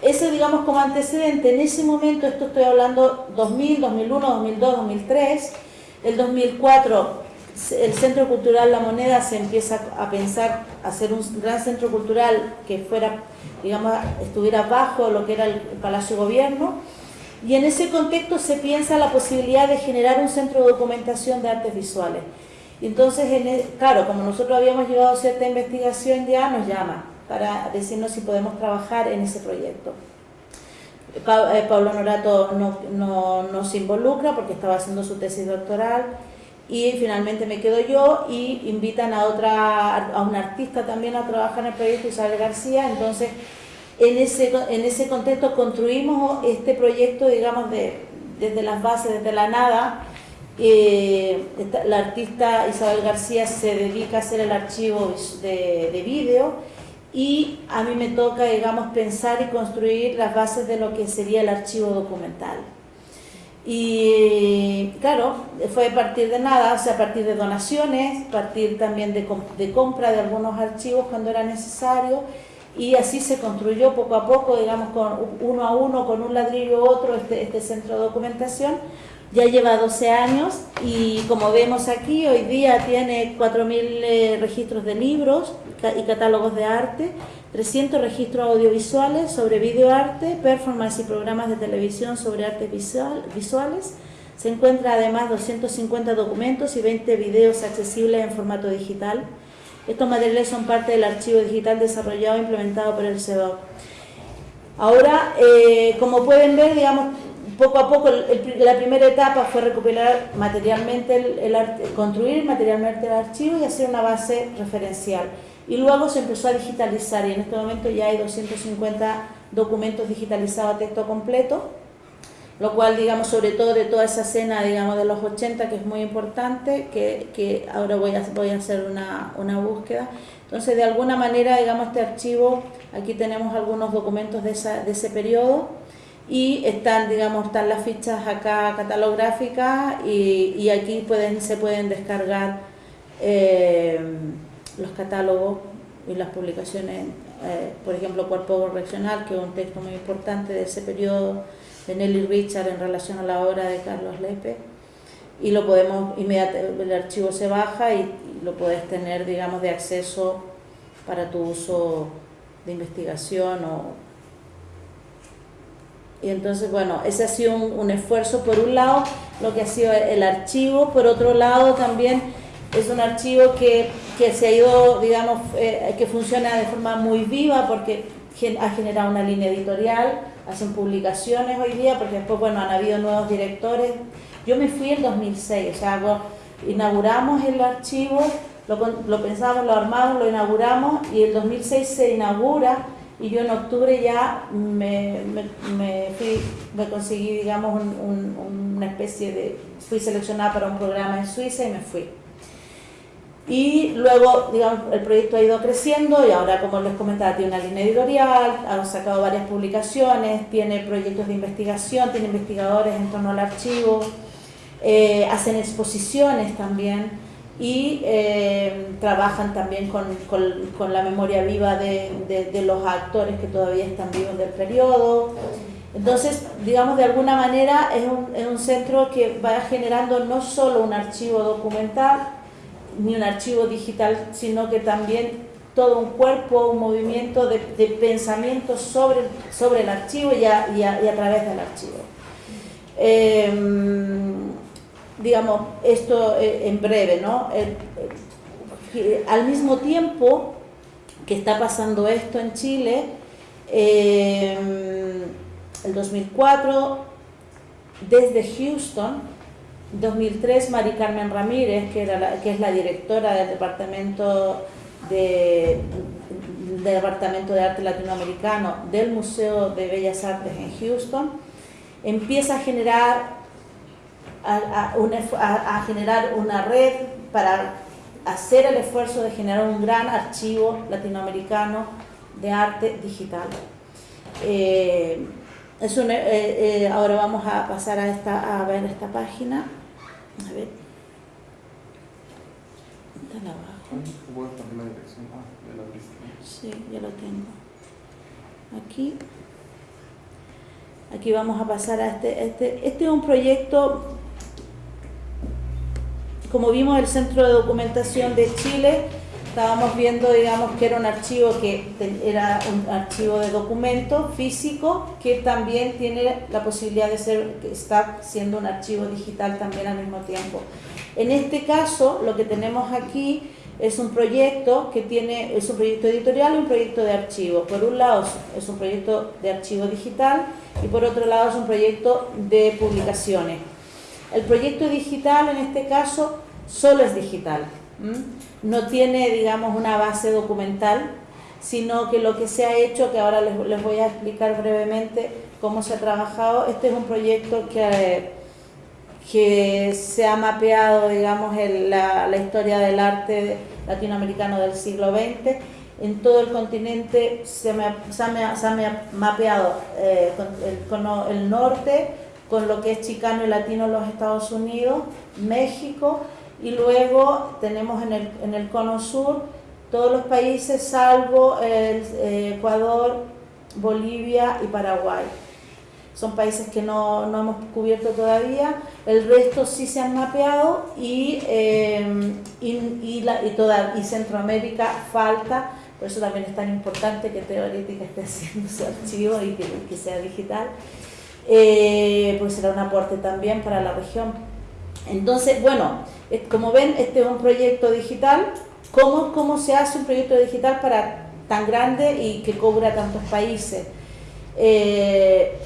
ese digamos como antecedente, en ese momento, esto estoy hablando 2000, 2001, 2002, 2003, el 2004 el Centro Cultural La Moneda se empieza a pensar hacer un gran centro cultural que fuera, digamos, estuviera bajo lo que era el Palacio Gobierno y en ese contexto se piensa la posibilidad de generar un centro de documentación de artes visuales. Y entonces, en el- claro, como nosotros habíamos llevado cierta investigación ya, nos llama para decirnos si podemos trabajar en ese proyecto. Eh, Pablo Norato no, no, no se involucra porque estaba haciendo su tesis doctoral y finalmente me quedo yo y invitan a otra a una artista también a trabajar en el proyecto Isabel García. Entonces en ese en ese contexto construimos este proyecto digamos de desde las bases desde la nada. Eh, la artista Isabel García se dedica a hacer el archivo de, de vídeo y a mí me toca digamos pensar y construir las bases de lo que sería el archivo documental y claro, fue a partir de nada, o sea, a partir de donaciones, a partir también de, com- de compra de algunos archivos cuando era necesario, y así se construyó poco a poco, digamos, con uno a uno, con un ladrillo u otro, este, este centro de documentación. Ya lleva 12 años y como vemos aquí, hoy día tiene 4.000 eh, registros de libros y catálogos de arte, 300 registros audiovisuales sobre videoarte, performance y programas de televisión sobre artes visual- visuales. Se encuentra además 250 documentos y 20 videos accesibles en formato digital. Estos materiales son parte del archivo digital desarrollado e implementado por el CEDOC. Ahora, eh, como pueden ver, digamos, poco a poco, la primera etapa fue recopilar materialmente, el, construir materialmente el archivo y hacer una base referencial. Y luego se empezó a digitalizar y en este momento ya hay 250 documentos digitalizados a texto completo, lo cual, digamos, sobre todo de toda esa escena, digamos, de los 80, que es muy importante, que, que ahora voy a, voy a hacer una, una búsqueda. Entonces, de alguna manera, digamos, este archivo, aquí tenemos algunos documentos de, esa, de ese periodo y están, digamos, están las fichas acá catalográficas y, y aquí pueden, se pueden descargar eh, los catálogos y las publicaciones, eh, por ejemplo, Cuerpo Correccional, que es un texto muy importante de ese periodo de Nelly Richard en relación a la obra de Carlos Lepe. Y lo podemos inmediatamente el archivo se baja y, y lo puedes tener digamos de acceso para tu uso de investigación o y entonces bueno ese ha sido un, esfuerzo por un lado lo que ha sido el, archivo por otro lado también es un archivo que, que se ha ido digamos eh, que funciona de forma muy viva porque ha generado una línea editorial hacen publicaciones hoy día, porque después, bueno, han habido nuevos directores. Yo me fui en 2006, o sea, inauguramos el archivo, lo, lo pensamos, lo armamos, lo inauguramos y el 2006 se inaugura y yo en octubre ya me, me, me fui, me conseguí, digamos, un- un- una especie de, fui seleccionada para un programa en Suiza y me fui. Y luego, digamos, el proyecto ha ido creciendo y ahora, como les comentaba, tiene una línea editorial, ha sacado varias publicaciones, tiene proyectos de investigación, tiene investigadores en torno al archivo, eh, hacen exposiciones también y eh, trabajan también con, con- la memoria viva de, de- los actores que todavía están vivos del periodo. Entonces, digamos, de alguna manera es un, es un centro que va generando no solo un archivo documental, ni un archivo digital, sino que también todo un cuerpo, un movimiento de, de pensamiento sobre, sobre el archivo y a través del archivo. Eh, digamos, esto eh, en breve, ¿no? Eh, al mismo tiempo que está pasando esto en Chile, eh, el 2004, desde Houston, 2003, Mari Carmen Ramírez, que, es la directora del Departamento de, del Departamento de Arte Latinoamericano del Museo de Bellas Artes en Houston, empieza a generar, a, a una- a- a generar una red para hacer el esfuerzo de generar un gran archivo latinoamericano de arte digital. Eh, es un- eh, eh, ahora vamos a pasar a, esta, a ver esta página. A ver. Está abajo. Ah. Sí, ya lo tengo. Aquí. Aquí vamos a pasar a este. Este, este es un proyecto, como vimos, el Centro de Documentación de Chile estábamos viendo, digamos, que era un archivo que era un archivo de documento físico que también tiene la posibilidad de ser, está siendo un archivo digital también al mismo tiempo. En este caso, lo que tenemos aquí es un proyecto que tiene, es un proyecto editorial y un proyecto de archivo. Por un lado es un proyecto de archivo digital y por otro lado es un proyecto de publicaciones. El proyecto digital en este caso solo es digital, no tiene digamos una base documental, sino que lo que se ha hecho, que ahora les, voy a explicar brevemente cómo se ha trabajado, este es un proyecto que, que se ha mapeado digamos la, historia del arte latinoamericano del siglo XX, en todo el continente se, me, se, ha, se ha, mapeado eh, el, norte, con lo que es chicano y latino en los Estados Unidos, México, y luego tenemos en el, en el cono sur todos los países salvo el, eh, Ecuador, Bolivia y Paraguay. Son países que no, no, hemos cubierto todavía, el resto sí se han mapeado y, eh, y, la, y, toda, y Centroamérica falta, por eso también es tan importante que Teorítica esté haciendo su archivo y que sea digital, eh, pues será un aporte también para la región. Entonces, bueno, como ven, este es un proyecto digital. ¿Cómo, ¿Cómo se hace un proyecto digital para tan grande y que cubra tantos países? Eh,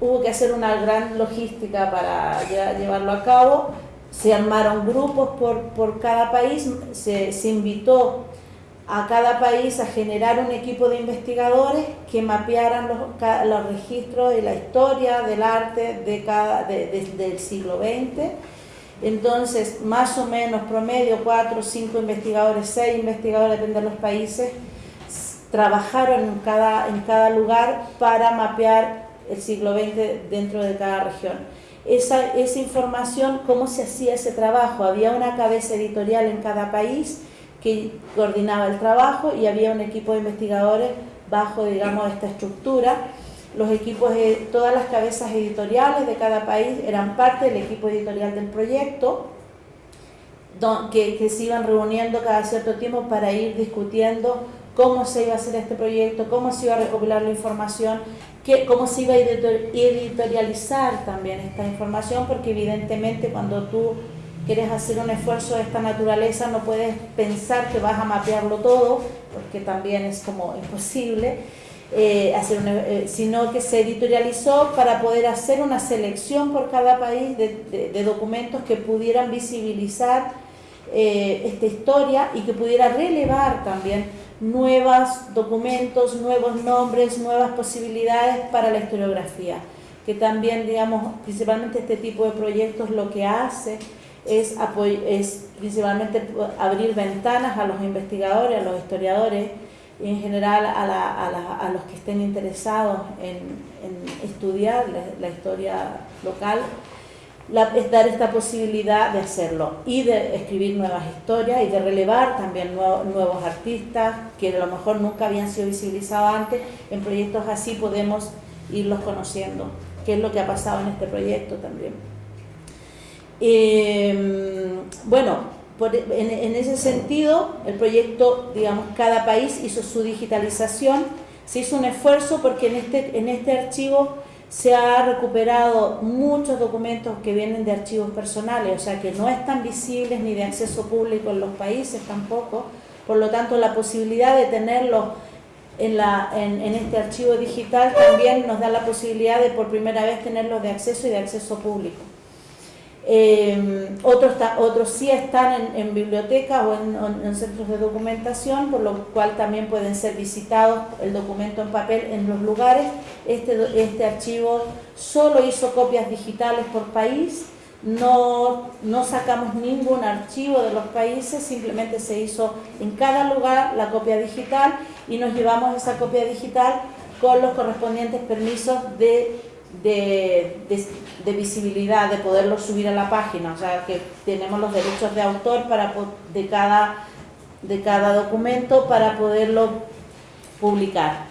hubo que hacer una gran logística para llevarlo a cabo. Se armaron grupos por, por cada país, se invitó a cada país a generar un equipo de investigadores que mapearan los, los registros de la historia del arte de cada, del siglo XX. Entonces, más o menos promedio, cuatro, cinco investigadores, seis investigadores, depende de los países, trabajaron en cada, en cada lugar para mapear el siglo XX dentro de cada región. Esa, esa información, ¿cómo se hacía ese trabajo? Había una cabeza editorial en cada país que coordinaba el trabajo y había un equipo de investigadores bajo, digamos, esta estructura. Los equipos, de, todas las cabezas editoriales de cada país eran parte del equipo editorial del proyecto, que, que se iban reuniendo cada cierto tiempo para ir discutiendo cómo se iba a hacer este proyecto, cómo se iba a recopilar la información, qué, cómo se iba a editorializar también esta información, porque evidentemente cuando tú quieres hacer un esfuerzo de esta naturaleza, no puedes pensar que vas a mapearlo todo, porque también es como imposible, eh, hacer eh, sino que se editorializó para poder hacer una selección por cada país de, documentos que pudieran visibilizar eh, esta historia y que pudiera relevar también nuevos documentos, nuevos nombres, nuevas posibilidades para la historiografía que también, digamos, principalmente este tipo de proyectos lo que hace es, es principalmente abrir ventanas a los investigadores, a los historiadores y en general a, la, a, la, a los que estén interesados en, en estudiar la, historia local, es dar esta posibilidad de hacerlo y de escribir nuevas historias y de relevar también nuevos artistas que a lo mejor nunca habían sido visibilizados antes. En proyectos así podemos irlos conociendo, que es lo que ha pasado en este proyecto también. Eh, bueno, por, en, ese sentido, el proyecto, digamos, cada país hizo su digitalización, se hizo un esfuerzo porque en este, en este archivo se ha recuperado muchos documentos que vienen de archivos personales, o sea que no están visibles ni de acceso público en los países tampoco, por lo tanto la posibilidad de tenerlos en, en este archivo digital también nos da la posibilidad de por primera vez tenerlos de acceso y de acceso público. Eh, otros, otros sí están en, en bibliotecas o en, en, centros de documentación, por lo cual también pueden ser visitados el documento en papel en los lugares. Este, este archivo solo hizo copias digitales por país, no, no sacamos ningún archivo de los países, simplemente se hizo en cada lugar la copia digital y nos llevamos esa copia digital con los correspondientes permisos de de, de, visibilidad, de poderlo subir a la página, o sea que tenemos los derechos de autor para, de, cada, de cada documento para poderlo publicar.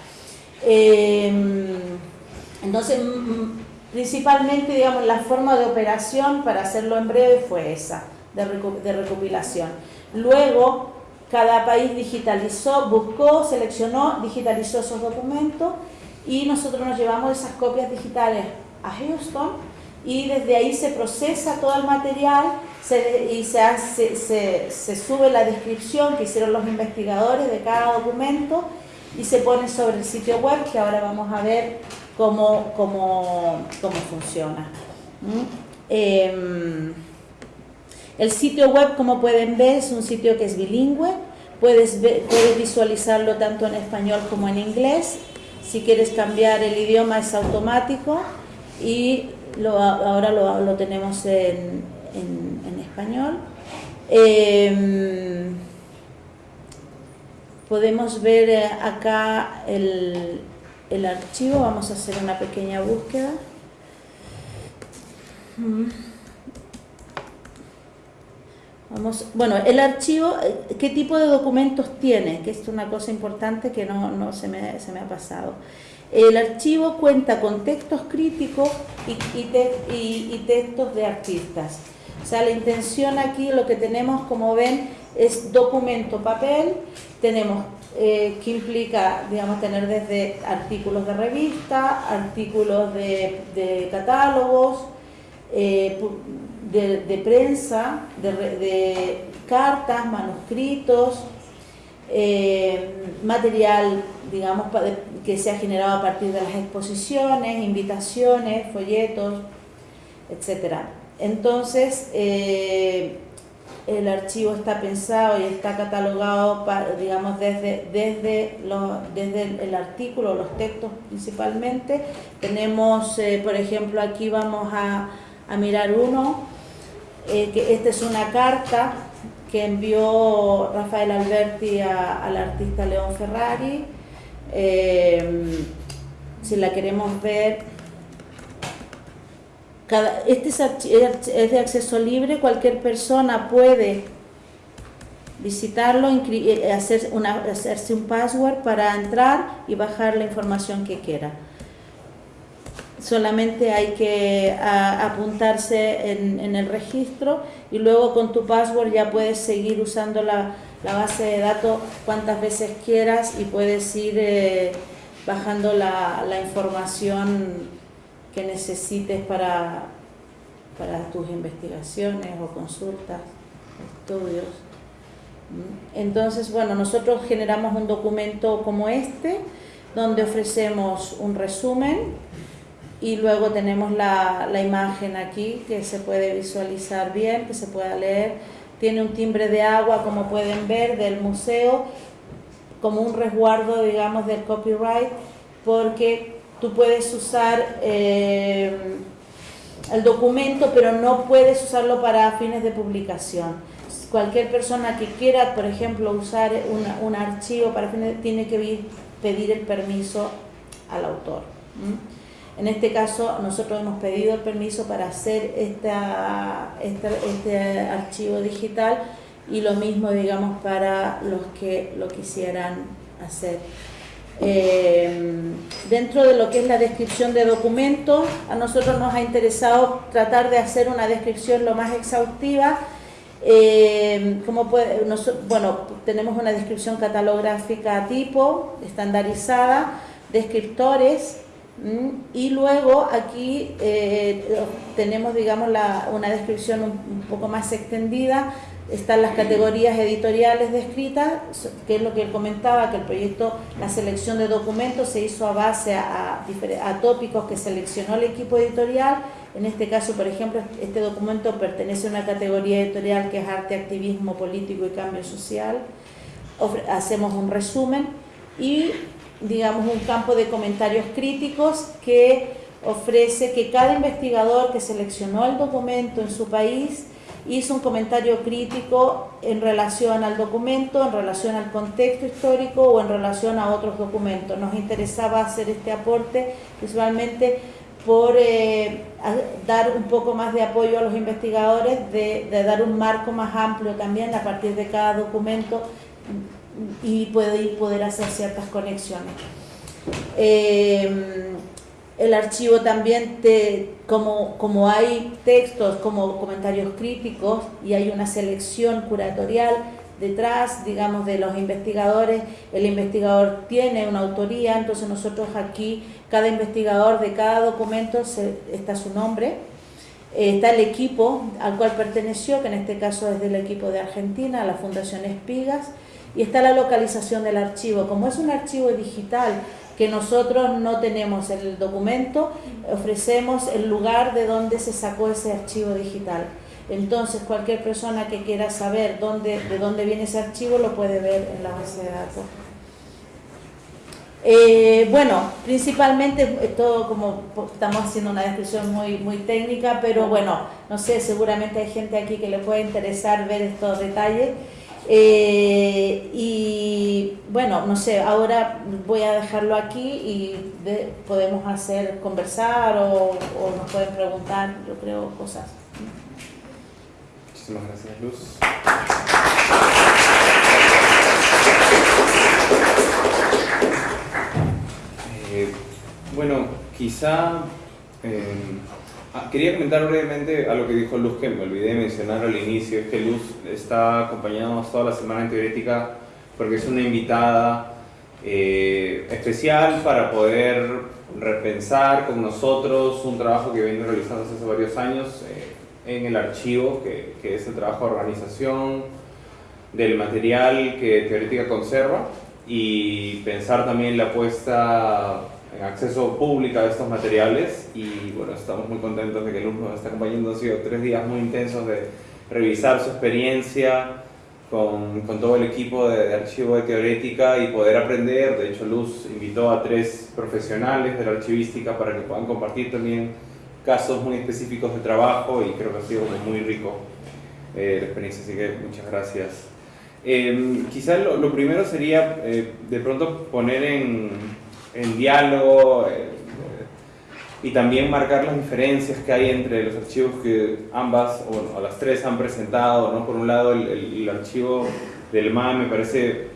Eh, entonces, principalmente, digamos, la forma de operación, para hacerlo en breve, fue esa, de, de recopilación. Luego, cada país digitalizó, buscó, seleccionó, digitalizó esos documentos y nosotros nos llevamos esas copias digitales a Houston y desde ahí se procesa todo el material y se, hace, se, sube la descripción que hicieron los investigadores de cada documento y se pone sobre el sitio web que ahora vamos a ver cómo, cómo, cómo funciona. ¿Mm? Em, el sitio web, como pueden ver, es un sitio que es bilingüe, puedes, puedes visualizarlo tanto en español como en inglés. Si quieres cambiar el idioma es automático y ahora lo, tenemos en, español. Eh, podemos ver eh, acá el, el, archivo, vamos a hacer una pequeña búsqueda. Vamos, bueno, el archivo, eh, ¿qué tipo de documentos tiene? Que es una cosa importante que no, no se, me, se me ha pasado. El archivo cuenta con textos críticos y, y, te, y, y, textos de artistas. O sea, la intención aquí, lo que tenemos, como ven, es documento papel. Tenemos eh, que implica, digamos, tener desde artículos de revista, artículos de, de catálogos, eh, de, prensa, de, de cartas, manuscritos, eh, material, digamos, que se ha generado a partir de las exposiciones, invitaciones, folletos, etc. Entonces, eh, el archivo está pensado y está catalogado, digamos, desde, desde, desde el artículo, los textos principalmente. Tenemos, eh, por ejemplo, aquí vamos a, a mirar uno, eh, esta es una carta que envió Rafael Alberti al artista León Ferrari. Eh, si la queremos ver, este es, de acceso libre, cualquier persona puede visitarlo, eh, hacer hacerse un password para entrar y bajar la información que quiera solamente hay que apuntarse en, en, el registro y luego con tu password ya puedes seguir usando la, base de datos cuantas veces quieras y puedes ir eh, bajando la, la, información que necesites para, para tus investigaciones o consultas, estudios. Entonces, bueno, nosotros generamos un documento como este, donde ofrecemos un resumen, y luego tenemos la, la, imagen aquí que se puede visualizar bien, que se pueda leer. Tiene un timbre de agua, como pueden ver, del museo, como un resguardo, digamos, del copyright, porque tú puedes usar eh, el documento, pero no puedes usarlo para fines de publicación. Cualquier persona que quiera, por ejemplo, usar una, un archivo para fines, tiene que pedir el permiso al autor. En este caso, nosotros hemos pedido el permiso para hacer esta, este archivo digital y lo mismo, digamos, para los que lo quisieran hacer. Eh, dentro de lo que es la descripción de documentos, a nosotros nos ha interesado tratar de hacer una descripción lo más exhaustiva. Eh, como bueno, tenemos una descripción catalográfica tipo, estandarizada, descriptores, y luego aquí eh, tenemos digamos la, una descripción un, un, poco más extendida, están las categorías editoriales descritas, que es lo que él comentaba, que el proyecto, la selección de documentos se hizo a base a, a, a tópicos que seleccionó el equipo editorial, en este caso por ejemplo este documento pertenece a una categoría editorial que es arte, activismo político y cambio social, hacemos un resumen. Y digamos, un campo de comentarios críticos que ofrece que cada investigador que seleccionó el documento en su país hizo un comentario crítico en relación al documento, en relación al contexto histórico o en relación a otros documentos. Nos interesaba hacer este aporte principalmente por eh, dar un poco más de apoyo a los investigadores, de, de dar un marco más amplio también a partir de cada documento y poder, poder hacer ciertas conexiones. Eh, el archivo también, te, como, como hay textos como comentarios críticos y hay una selección curatorial, detrás, digamos, de los investigadores. El investigador tiene una autoría, entonces nosotros aquí, cada investigador de cada documento está su nombre. Eh, está el equipo al cual perteneció, que en este caso es del equipo de Argentina, la Fundación Espigas, y está la localización del archivo. Como es un archivo digital que nosotros no tenemos el documento, ofrecemos el lugar de donde se sacó ese archivo digital. Entonces, cualquier persona que quiera saber dónde, de dónde viene ese archivo lo puede ver en la base de datos. Eh, bueno, principalmente eh, todo como estamos haciendo una descripción muy, muy técnica, pero bueno, no sé, seguramente hay gente aquí que le puede interesar ver estos detalles. Eh, y bueno, no sé, ahora voy a dejarlo aquí y podemos hacer conversar o, nos pueden preguntar, yo creo, cosas. Muchísimas gracias, Luz. Eh, bueno, quizá eh, ah, quería comentar brevemente a lo que dijo Luz que me olvidé de mencionar al inicio, es que Luz está acompañándonos toda la semana en Teorética porque es una invitada eh, especial para poder repensar con nosotros un trabajo que viene realizando hace varios años en el archivo, que, que, es el trabajo de organización del material que Teorética conserva y pensar también la puesta en acceso público a estos materiales y bueno, estamos muy contentos de que Luz nos está acompañando, han sido tres días muy intensos de revisar su experiencia con, con todo el equipo de, de, archivo de Teorética y poder aprender, de hecho Luz invitó a tres profesionales de la archivística para que puedan compartir también casos muy específicos de trabajo y creo que ha sido muy rico eh, la experiencia, así que muchas gracias. Eh, quizás lo, lo, primero sería eh, de pronto poner en, en diálogo eh, y también marcar las diferencias que hay entre los archivos que ambas, o bueno, las tres han presentado. ¿no? Por un lado, el, el, el archivo del MAE me parece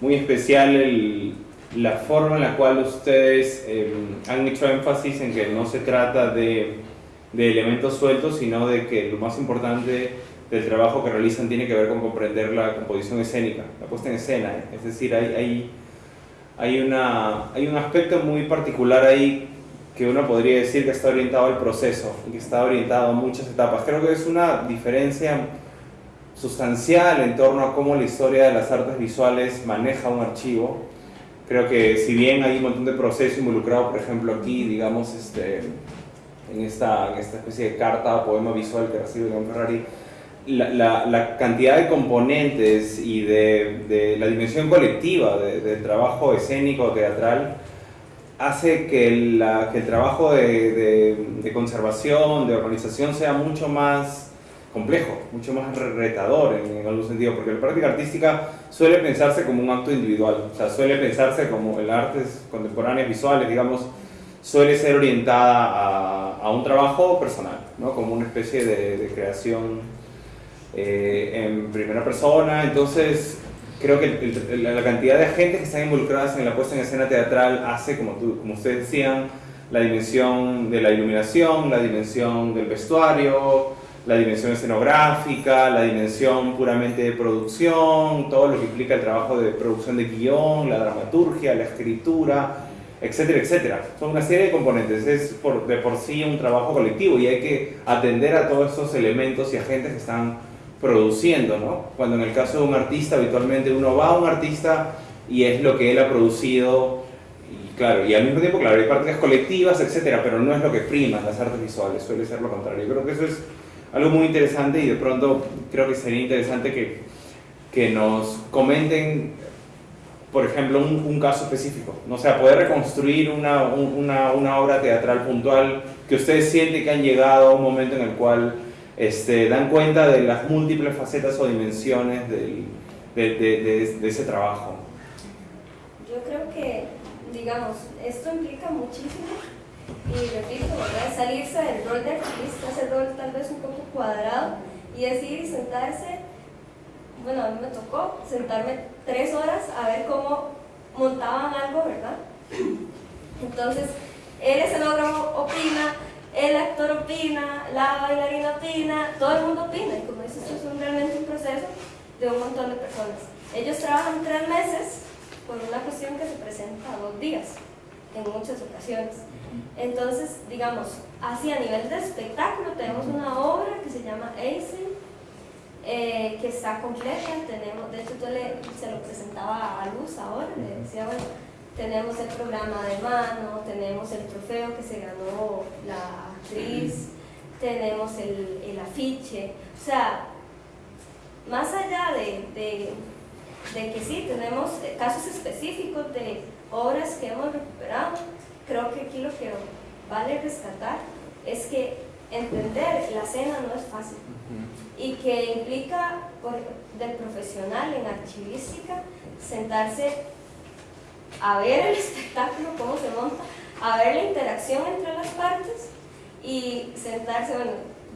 muy especial el, la forma en la cual ustedes eh, han hecho énfasis en que no se trata de, de, elementos sueltos, sino de que lo más importante del trabajo que realizan tiene que ver con comprender la composición escénica, la puesta en escena. Es decir, hay, hay, hay, una, hay un aspecto muy particular ahí que uno podría decir que está orientado al proceso que está orientado a muchas etapas. Creo que es una diferencia sustancial en torno a cómo la historia de las artes visuales maneja un archivo creo que si bien hay un montón de proceso involucrado, por ejemplo aquí, digamos, este, en, esta, en esta especie de carta o poema visual que recibe Don Ferrari, la, cantidad de componentes y de, la dimensión colectiva del de trabajo escénico teatral hace que, el trabajo de, conservación, de organización sea mucho más complejo, mucho más retador en, en, algún sentido, porque la práctica artística suele pensarse como un acto individual, o sea, suele pensarse como el artes contemporáneas visuales, digamos, suele ser orientada a, a un trabajo personal, ¿no? como una especie de creación eh, en primera persona, entonces creo que el, el, la cantidad de agentes que están involucradas en la puesta en escena teatral hace, como, tú, como ustedes decían, la dimensión de la iluminación, la dimensión del vestuario, la dimensión escenográfica, la dimensión puramente de producción, todo lo que implica el trabajo de producción de guion, la dramaturgia, la escritura, etcétera, etcétera. Son una serie de componentes, es por, de por sí un trabajo colectivo y hay que atender a todos esos elementos y agentes que están produciendo, ¿no? Cuando en el caso de un artista, habitualmente uno va a un artista y es lo que él ha producido y claro, y al mismo tiempo, claro, hay prácticas colectivas, etcétera, pero no es lo que prima las artes visuales, suele ser lo contrario. Yo creo que eso es algo muy interesante y de pronto creo que sería interesante que, que nos comenten, por ejemplo, un, un, caso específico. ¿no? O sea, poder reconstruir una, una, una, obra teatral puntual que ustedes sienten que han llegado a un momento en el cual este, dan cuenta de las múltiples facetas o dimensiones del, de, de, de, de ese trabajo. Yo creo que, digamos, esto implica muchísimo y repito, ¿verdad? salirse del rol de artista, ese rol tal vez un poco cuadrado y decir y sentarse, bueno, a mí me tocó sentarme tres horas a ver cómo montaban algo, ¿verdad? Entonces, el escenógrafo opina, el actor opina, la bailarina opina, todo el mundo opina, y como dices, esto es un, realmente un proceso de un montón de personas. Ellos trabajan tres meses por una cuestión que se presenta dos días, en muchas ocasiones. Entonces, digamos, así a nivel de espectáculo tenemos una obra que se llama Eisen, eh, que está completa, tenemos, de hecho yo le, se lo presentaba a Luz ahora, le decía, bueno, tenemos el programa de mano, tenemos el trofeo que se ganó la actriz, tenemos el, el afiche, o sea, más allá de, de, de, que sí, tenemos casos específicos de obras que hemos recuperado, creo que aquí lo que vale rescatar es que entender la escena no es fácil y que implica por, del profesional en archivística sentarse a ver el espectáculo, cómo se monta, a ver la interacción entre las partes y sentarse, bueno,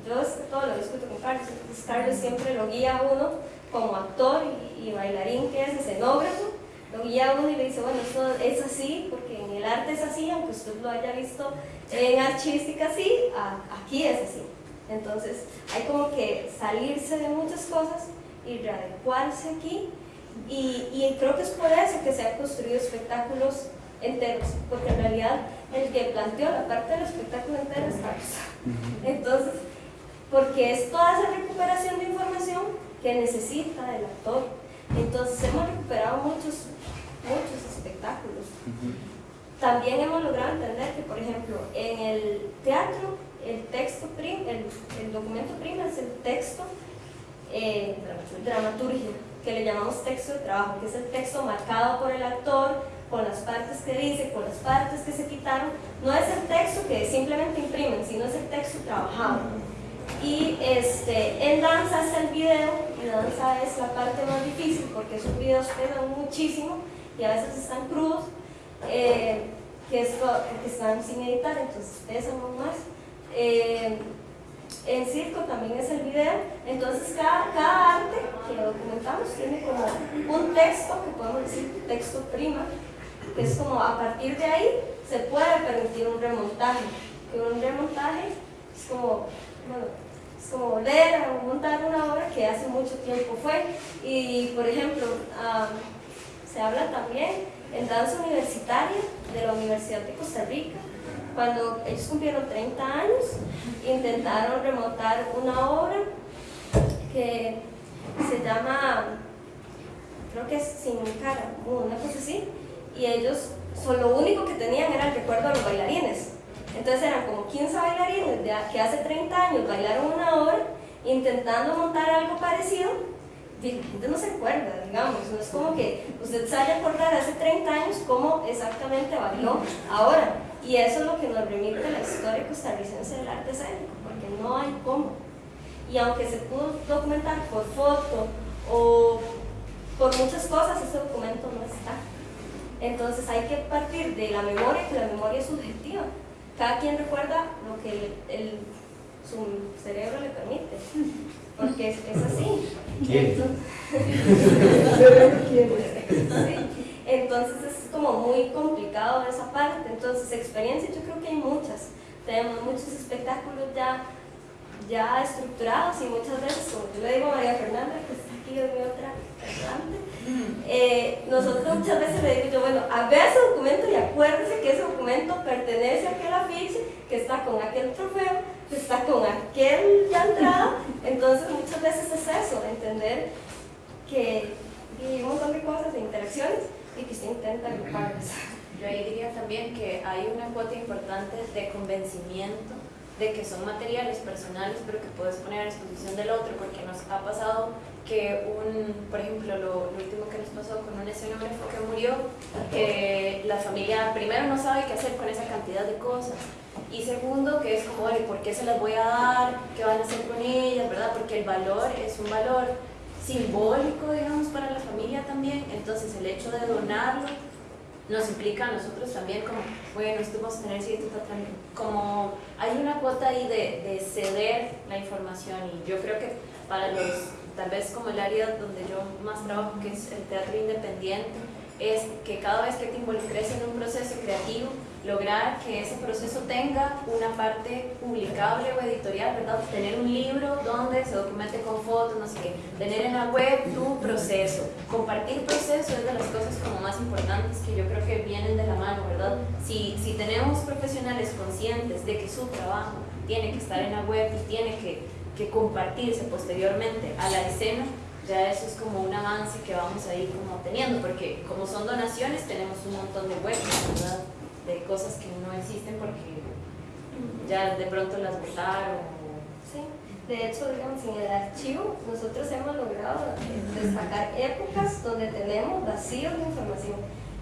yo todo lo discuto con Carlos, Carlos siempre lo guía a uno como actor y, bailarín que es escenógrafo, lo guía a uno y le dice, bueno, esto es así, porque en el arte es así, aunque usted lo haya visto en archivística así, aquí es así. Entonces hay como que salirse de muchas cosas y readecuarse aquí y, y, creo que es por eso que se han construido espectáculos enteros, porque en realidad el que planteó la parte del espectáculo entero es Carlos. Entonces, porque es toda esa recuperación de información que necesita el actor. Entonces hemos recuperado muchos, muchos espectáculos. También hemos logrado entender que, por ejemplo, en el teatro, el texto prim, el, el documento prima es el texto eh, dramaturgia que le llamamos texto de trabajo, que es el texto marcado por el actor, con las partes que dice, con las partes que se quitaron. No es el texto que simplemente imprimen, sino es el texto trabajado. Y este, en danza está el video, y danza es la parte más difícil porque esos videos pesan muchísimo y a veces están crudos, eh, que, es, que están sin editar, entonces pesan más. Eh, en circo también es el video, entonces cada, cada arte que documentamos tiene como un texto, que podemos decir texto prima, que es como a partir de ahí se puede permitir un remontaje, que un remontaje es como, bueno, es como volver o montar una obra que hace mucho tiempo fue, y por ejemplo, se habla también en danza universitaria de la Universidad de Costa Rica, cuando ellos cumplieron 30 años, intentaron remontar una obra que se llama, creo que es Sin cara, una cosa así, y ellos, lo único que tenían era el recuerdo de los bailarines. Entonces eran como 15 bailarines que hace 30 años bailaron una obra intentando montar algo parecido la gente no se acuerda, digamos, no es como que usted se haya acordar hace 30 años cómo exactamente bailó ahora. Y eso es lo que nos remite la historia costarricense del arte escénico, porque no hay cómo. Y aunque se pudo documentar por foto o por muchas cosas, ese documento no está. Entonces hay que partir de la memoria, que la memoria es subjetiva. Cada quien recuerda lo que el, su cerebro le permite, porque es, así. Entonces es como muy complicado esa parte. Entonces experiencias yo creo que hay muchas. Tenemos muchos espectáculos ya, ya estructurados y muchas veces, como yo le digo a María Fernanda, que está aquí en mi otra eh, nosotros muchas veces le digo yo, bueno, vea ese documento y acuérdese que ese documento pertenece a aquel afiche, que está con aquel trofeo, que está con aquel ya entrada. Entonces muchas veces es eso, entender que hay un montón de cosas, de interacciones, y que se intenta agruparlas. Yo ahí diría también que hay una cuota importante de convencimiento de que son materiales personales, pero que puedes poner a disposición del otro, porque nos ha pasado que un, por ejemplo, lo, último que nos pasó con un escenógrafo que murió, que la familia primero no sabe qué hacer con esa cantidad de cosas, y segundo, que es como, ¿por qué se las voy a dar? ¿Qué van a hacer con ellas? ¿verdad? Porque el valor es un valor simbólico, digamos, para la familia también, entonces el hecho de donarlo nos implica a nosotros también como, bueno, esto vamos a tener cierto como hay una cuota ahí de, de ceder la información y yo creo que para los, tal vez como el área donde yo más trabajo, que es el teatro independiente, es que cada vez que te involucres en un proceso creativo, lograr que ese proceso tenga una parte publicable o editorial, ¿verdad? Tener un libro donde se documente con fotos, no sé qué. Tener en la web tu proceso. Compartir proceso es de las cosas como más importantes que yo creo que vienen de la mano, ¿verdad? Si, si tenemos profesionales conscientes de que su trabajo tiene que estar en la web y tiene que, que compartirse posteriormente a la escena, ya eso es como un avance que vamos a ir como teniendo, porque como son donaciones tenemos un montón de webs, ¿verdad? De cosas que no existen porque ya de pronto las votaron. Sí. De hecho, digamos, en el archivo nosotros hemos logrado destacar épocas donde tenemos vacíos de información,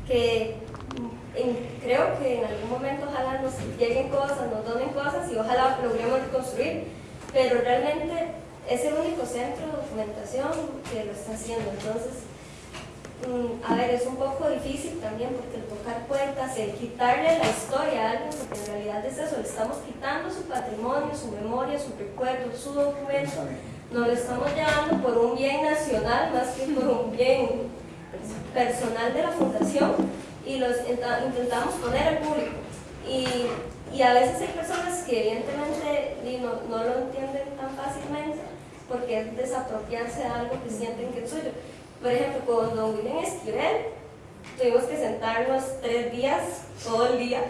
que mm, creo que en algún momento ojalá nos lleguen cosas, nos donen cosas y ojalá logremos reconstruir, pero realmente es el único centro de documentación que lo está haciendo. Entonces, a ver, es un poco difícil también porque el tocar puertas, el quitarle la historia a alguien, porque en realidad es eso, le estamos quitando su patrimonio, su memoria, su recuerdo, su documento, nos lo estamos llevando por un bien nacional más que por un bien personal de la fundación y los intentamos poner al público. Y, y a veces hay personas que evidentemente no, no lo entienden tan fácilmente porque es desapropiarse de algo que sienten que es suyo. Por ejemplo, con don William Esquivel, tuvimos que sentarnos tres días, todo el día,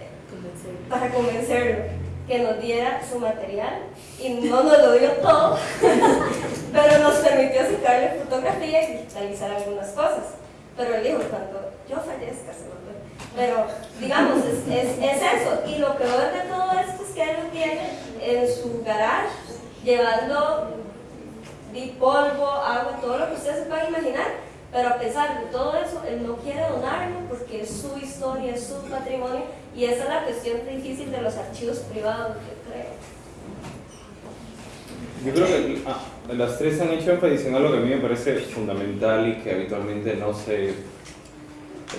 para convencerlo que nos diera su material y no nos lo dio todo, pero nos permitió sacarle fotografía y digitalizar algunas cosas. Pero él dijo, cuando yo fallezca, se lo Pero, digamos, es, es, es, eso. Y lo peor de todo esto es que él lo tiene en su garage llevando polvo, agua, todo lo que ustedes se puedan imaginar, pero a pesar de todo eso, él no quiere donarlo porque es su historia, es su patrimonio y esa es la cuestión difícil de los archivos privados, yo creo. Yo creo que ah, las tres han hecho énfasis en algo que a mí me parece fundamental y que habitualmente no se, de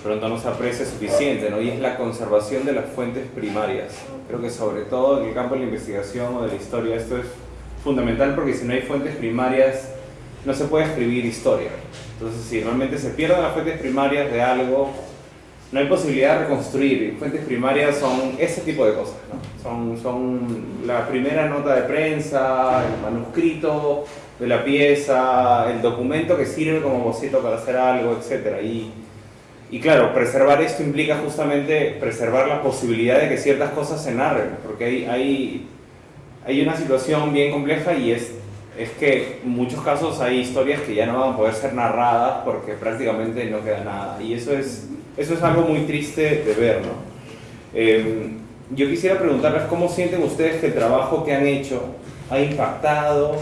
pronto no se aprecia suficiente, ¿no? y es la conservación de las fuentes primarias. Creo que sobre todo en el campo de la investigación o de la historia esto es fundamental porque si no hay fuentes primarias no se puede escribir historia. Entonces si realmente se pierden las fuentes primarias de algo, no hay posibilidad de reconstruir. Fuentes primarias son ese tipo de cosas. Son, son la primera nota de prensa, el manuscrito de la pieza, el documento que sirve como boceto para hacer algo, etc. Y, y claro, preservar esto implica justamente preservar la posibilidad de que ciertas cosas se narren, porque hay, hay hay una situación bien compleja y es, es que en muchos casos hay historias que ya no van a poder ser narradas porque prácticamente no queda nada. Y eso es, eso es algo muy triste de ver, ¿no? Em, yo quisiera preguntarles cómo sienten ustedes que el trabajo que han hecho ha impactado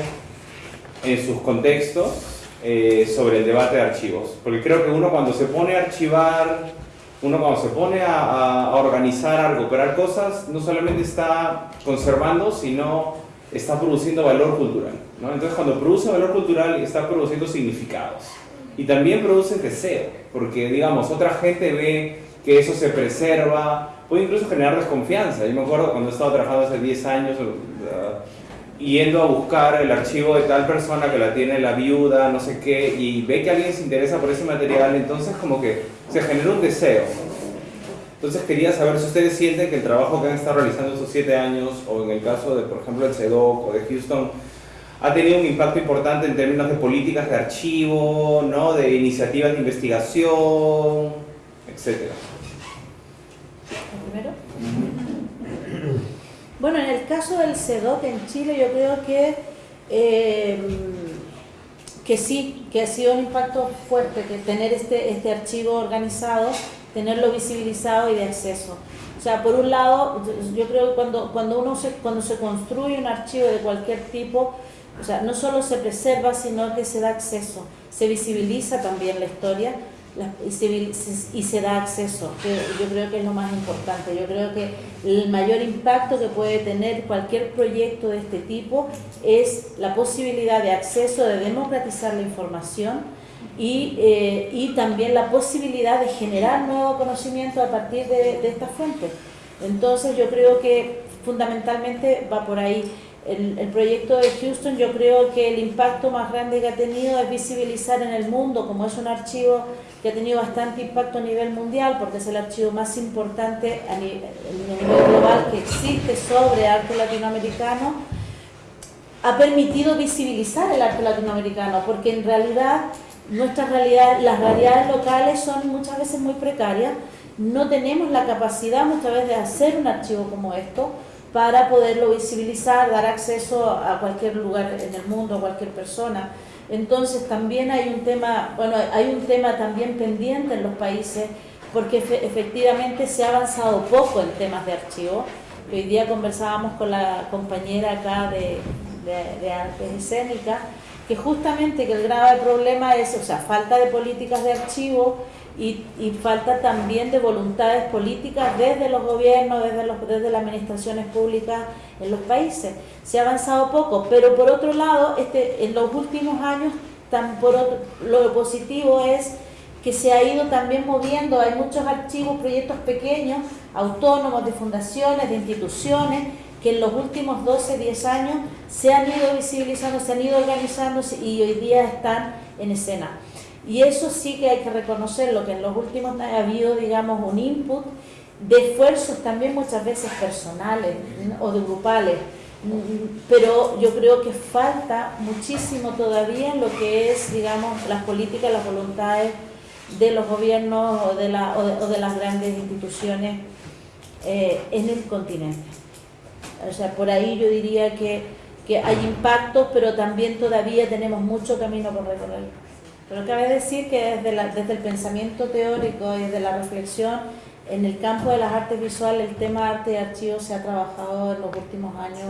en sus contextos eh, sobre el debate de archivos. Porque creo que uno cuando se pone a archivar uno cuando se pone a, organizar, a recuperar cosas, no solamente está conservando, sino está produciendo valor cultural. ¿no? Entonces cuando produce valor cultural está produciendo significados. Y también produce deseo, porque digamos, otra gente ve que eso se preserva, puede incluso generar desconfianza. Yo me acuerdo cuando he estado trabajando hace 10 años, yendo a buscar el archivo de tal persona que la tiene la viuda, no sé qué, y ve que alguien se interesa por ese material, entonces como que se genera un deseo. Entonces quería saber si ustedes sienten que el trabajo que han estado realizando estos siete años, o en el caso de, por ejemplo, el CEDOC o de Houston, ha tenido un impacto importante en términos de políticas de archivo, ¿no? de iniciativas de investigación, etc. ¿Primero? Bueno, en el caso del CEDOC en Chile yo creo que, eh, que sí, que ha sido un impacto fuerte, que tener este, este archivo organizado, tenerlo visibilizado y de acceso. O sea, por un lado, yo creo que cuando, cuando, uno se, cuando se construye un archivo de cualquier tipo, o sea, no solo se preserva, sino que se da acceso, se visibiliza también la historia, y se, da acceso, que yo creo que es lo más importante. Yo creo que el mayor impacto que puede tener cualquier proyecto de este tipo es la posibilidad de acceso, de democratizar la información y, eh, y también la posibilidad de generar nuevo conocimiento a partir de estas fuentes. Entonces yo creo que fundamentalmente va por ahí. El, proyecto de Houston yo creo que el impacto más grande que ha tenido es visibilizar en el mundo, como es un archivo que ha tenido bastante impacto a nivel mundial, porque es el archivo más importante a nivel, a nivel global que existe sobre arte latinoamericano, ha permitido visibilizar el arte latinoamericano, porque en realidad nuestras realidades, las realidades locales son muchas veces muy precarias, no tenemos la capacidad muchas veces de hacer un archivo como esto para poderlo visibilizar, dar acceso a cualquier lugar en el mundo, a cualquier persona. Entonces también hay un tema, bueno, hay un tema también pendiente en los países porque efectivamente se ha avanzado poco en temas de archivo. Hoy día conversábamos con la compañera acá de, de, artes escénicas que justamente que el grave problema es, o sea, falta de políticas de archivo y, y, falta también de voluntades políticas desde los gobiernos, desde, los, desde las administraciones públicas en los países. Se ha avanzado poco, pero por otro lado, este, en los últimos años, tan por lo positivo es que se ha ido también moviendo, hay muchos archivos, proyectos pequeños, autónomos, de fundaciones, de instituciones, que en los últimos 12, 10 años se han ido visibilizando, se han ido organizando y hoy día están en escena. Y eso sí que hay que reconocerlo, que en los últimos ha habido, digamos, un input de esfuerzos también muchas veces personales o de grupales, pero yo creo que falta muchísimo todavía lo que es, digamos, las políticas, las voluntades de los gobiernos o de las grandes instituciones eh, en el continente. O sea, por ahí yo diría que, que hay impactos, pero también todavía tenemos mucho camino por recorrer. Pero cabe decir que desde, la, desde el pensamiento teórico y desde la reflexión, en el campo de las artes visuales, el tema arte y archivo se ha trabajado en los últimos años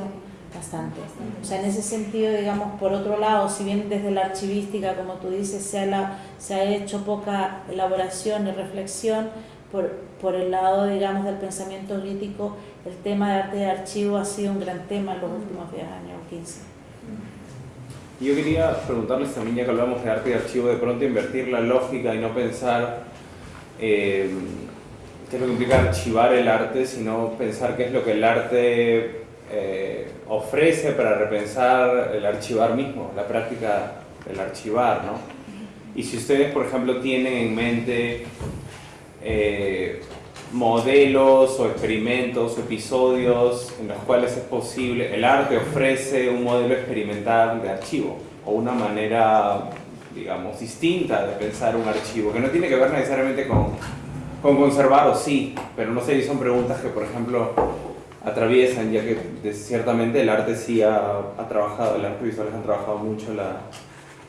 bastante. O sea, en ese sentido, digamos, por otro lado, si bien desde la archivística, como tú dices, se ha, la, se ha hecho poca elaboración y reflexión, por, por el lado, digamos, del pensamiento crítico, el tema de arte y archivo ha sido un gran tema en los últimos 10 años o 15. Yo quería preguntarles también, ya que hablamos de arte y archivo, de pronto invertir la lógica y no pensar eh, qué es lo que implica archivar el arte, sino pensar qué es lo que el arte eh, ofrece para repensar el archivar mismo, la práctica del archivar, ¿no? Y si ustedes, por ejemplo, tienen en mente eh, modelos o experimentos episodios en los cuales es posible, el arte ofrece un modelo experimental de archivo o una manera, digamos, distinta de pensar un archivo, que no tiene que ver necesariamente con, con conservar o sí, pero no sé son preguntas que, por ejemplo, atraviesan, ya que ciertamente el arte sí ha, ha trabajado, el arte visual han trabajado mucho la,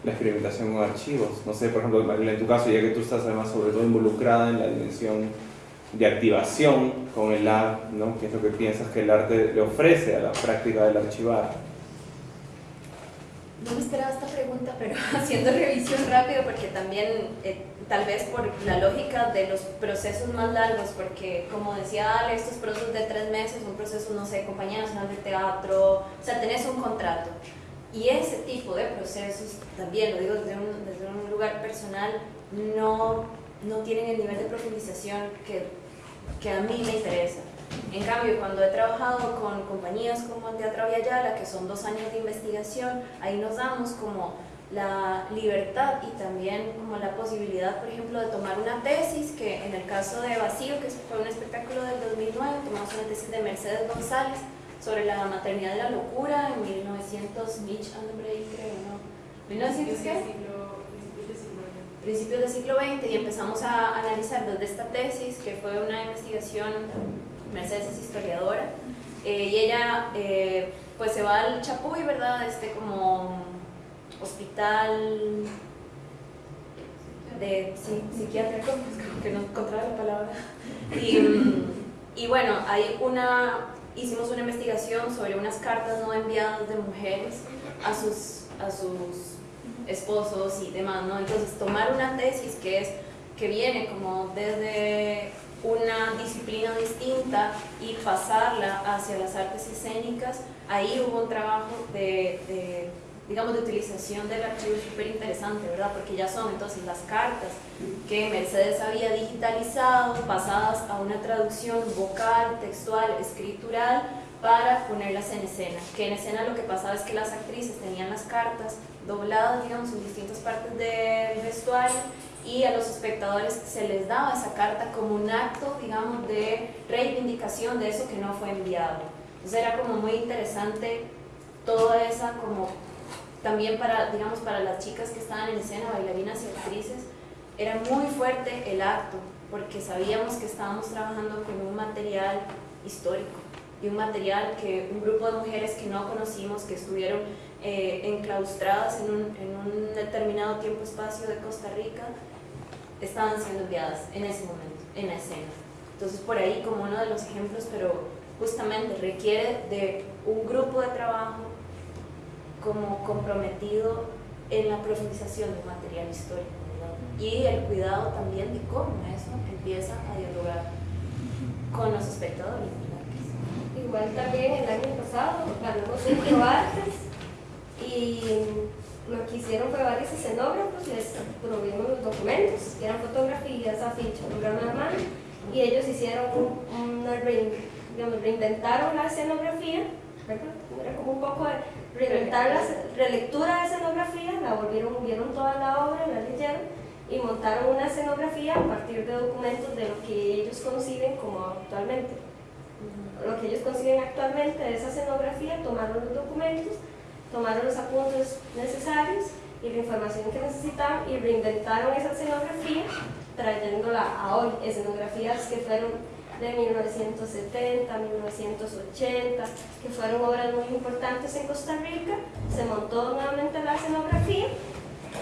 la experimentación con archivos. No sé, por ejemplo, en tu caso, ya que tú estás además sobre todo involucrada en la dimensión de activación con el lab, ¿no? que es lo que piensas que el arte le ofrece a la práctica del archivar. No me esperaba esta pregunta, pero haciendo revisión rápido, porque también, eh, tal vez por la lógica de los procesos más largos, porque como decía Ale, estos procesos de tres meses, un proceso, no sé, compañía nacional de teatro, o sea, tenés un contrato. Y ese tipo de procesos, también lo digo desde un, desde un lugar personal, no no tienen el nivel de profundización que, que a mí me interesa. En cambio, cuando he trabajado con compañías como Teatro Aviala, que son dos años de investigación, ahí nos damos como la libertad y también como la posibilidad, por ejemplo, de tomar una tesis, que en el caso de Vacío, que fue un espectáculo del 2009, tomamos una tesis de Mercedes González sobre la maternidad de la locura en 1900, Mitch and creo, ¿no? ¿1900 qué? Principios del siglo XX y empezamos a analizar desde esta tesis, que fue una investigación, Mercedes es historiadora, eh, y ella eh, pues se va al Chapuy, ¿verdad? Este como hospital de sí, psiquiátrico, que no encontraba la palabra. Y, y bueno, hay una, hicimos una investigación sobre unas cartas no enviadas de mujeres a sus, a sus esposos y demás, ¿no? Entonces, tomar una tesis que es que viene como desde una disciplina distinta y pasarla hacia las artes escénicas, ahí hubo un trabajo de, digamos, de utilización del archivo súper interesante, ¿verdad? Porque ya son entonces las cartas que Mercedes había digitalizado, pasadas a una traducción vocal, textual, escritural, para ponerlas en escena. Que en escena lo que pasaba es que las actrices tenían las cartas dobladas, digamos, en distintas partes del vestuario y a los espectadores se les daba esa carta como un acto, digamos, de reivindicación de eso que no fue enviado. Entonces era como muy interesante toda esa como también para, digamos, para las chicas que estaban en escena, bailarinas y actrices, era muy fuerte el acto, porque sabíamos que estábamos trabajando con un material histórico y un material que un grupo de mujeres que no conocimos, que estuvieron eh, enclaustradas en un, determinado tiempo-espacio de Costa Rica, estaban siendo enviadas en ese momento, en la escena. Entonces por ahí como uno de los ejemplos, pero justamente requiere de un grupo de trabajo como comprometido en la profundización del material histórico y el cuidado también de cómo eso empieza a dialogar con los espectadores. Igual también el año pasado ganamos un ProArtes y lo que hicieron fue varios escenógrafos, les provimos los documentos, que eran fotografías, afiches, programa de mano, y ellos hicieron una, digamos, reinventaron la escenografía, era como un poco de reinventar la relectura. de escenografía, la volvieron, vieron toda la obra, la leyeron y montaron una escenografía a partir de documentos de lo que ellos conciben como actualmente. Lo que ellos conciben actualmente de esa escenografía, tomaron los documentos, tomaron los apuntes necesarios y la información que necesitaban y reinventaron esa escenografía trayéndola a hoy, escenografías que fueron de 1970, 1980, que fueron obras muy importantes en Costa Rica, se montó nuevamente la escenografía,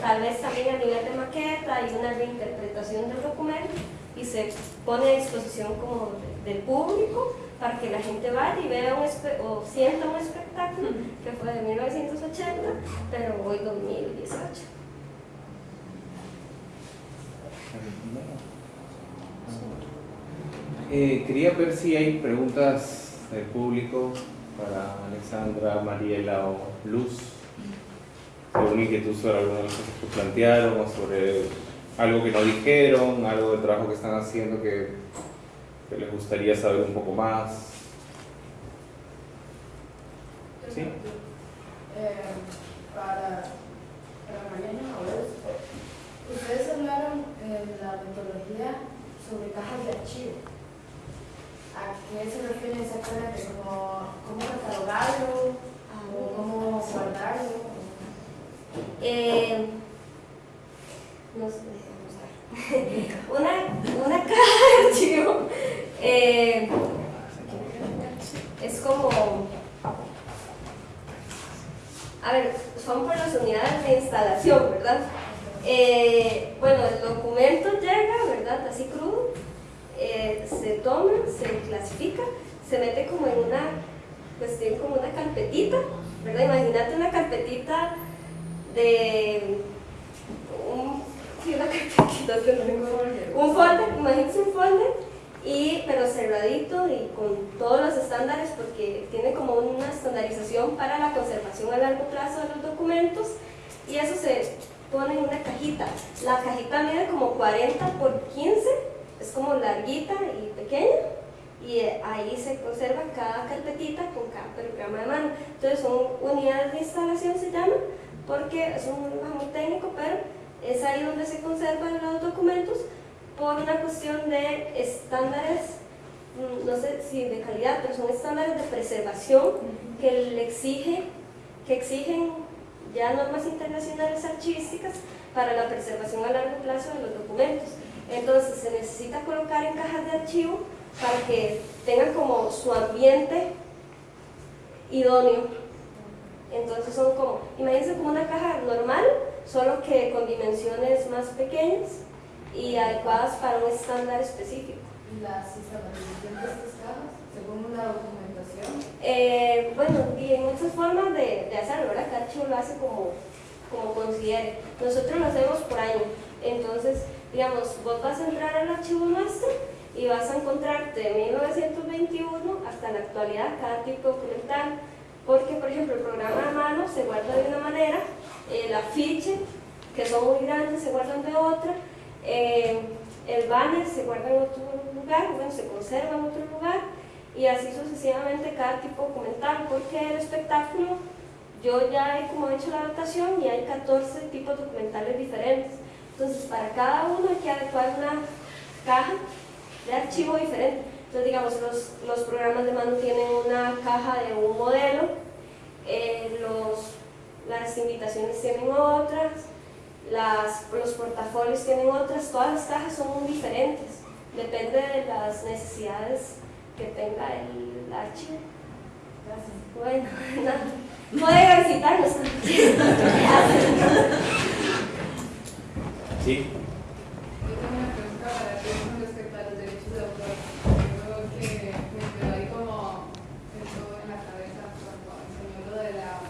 tal vez también a nivel de maqueta y una reinterpretación del documento y se pone a disposición como del público para que la gente vaya y vea o sienta un espectáculo que fue de 1980, pero hoy 2018. Eh, quería ver si hay preguntas del público para Alexandra, Mariela o Luz. ¿Alguna inquietud sobre alguna de las cosas que plantearon o sobre algo que no dijeron, algo del trabajo que están haciendo que, que les gustaría saber un poco más? ¿Sí? Eh, para, para Mariana, ustedes hablaron en la metodología sobre cajas de archivo. ¿A qué se refiere exactamente? ¿Cómo, cómo catalogarlo? ¿O cómo guardarlo? Eh, no sé, una, una caja de archivo eh, es como a ver, son por las unidades de instalación, ¿verdad? Eh, bueno, el documento llega, ¿verdad? Así crudo, eh, se toma, se clasifica, se mete como en una cuestión, como una carpetita, ¿verdad? Imagínate una carpetita de un, sí, una carpetita, un folder, imagínate un folder, y, pero cerradito y con todos los estándares porque tiene como una estandarización para la conservación a largo plazo de los documentos y eso se pone en una cajita. La cajita mide como 40 por 15, es como larguita y pequeña y ahí se conserva cada carpetita con cada programa de mano. Entonces son unidades de instalación se llama porque es un lenguaje muy técnico, pero es ahí donde se conservan los documentos por una cuestión de estándares, mm, no sé si de calidad, pero son estándares de preservación que le exige, que exigen ya normas internacionales archivísticas para la preservación a largo plazo de los documentos. Entonces se necesita colocar en cajas de archivo para que tengan como su ambiente idóneo. Entonces son como, imagínense como una caja normal, solo que con dimensiones más pequeñas y adecuadas para un estándar específico. ¿Y la sistematización de estas cajas, según una documentación? Eh, bueno, y hay muchas formas de, de hacerlo, ¿verdad? Cada archivo lo hace como, como considere. Nosotros lo hacemos por año. Entonces, digamos, vos vas a entrar al archivo nuestro y vas a encontrarte de 1921 hasta la actualidad cada tipo documental. Porque, por ejemplo, el programa de mano se guarda de una manera, el afiche, que son muy grandes, se guardan de otra, eh, el banner se guarda en otro lugar, bueno, se conserva en otro lugar y así sucesivamente cada tipo documental, porque el espectáculo, yo ya he como hecho la adaptación y hay 14 tipos documentales diferentes. Entonces, para cada uno hay que adecuar una caja de archivo diferente. Entonces, digamos, los, los programas de mando tienen una caja de un modelo, eh, los, las invitaciones tienen otras, las, los portafolios tienen otras, todas las cajas son muy diferentes, depende de las necesidades que tenga el archivo. Gracias. Bueno, nada. Pueden visitarnos. Sí. Yo tengo una pregunta para ti con respecto a los derechos de autor. Yo creo que me quedó ahí como eso en la cabeza cuando enseñó lo de la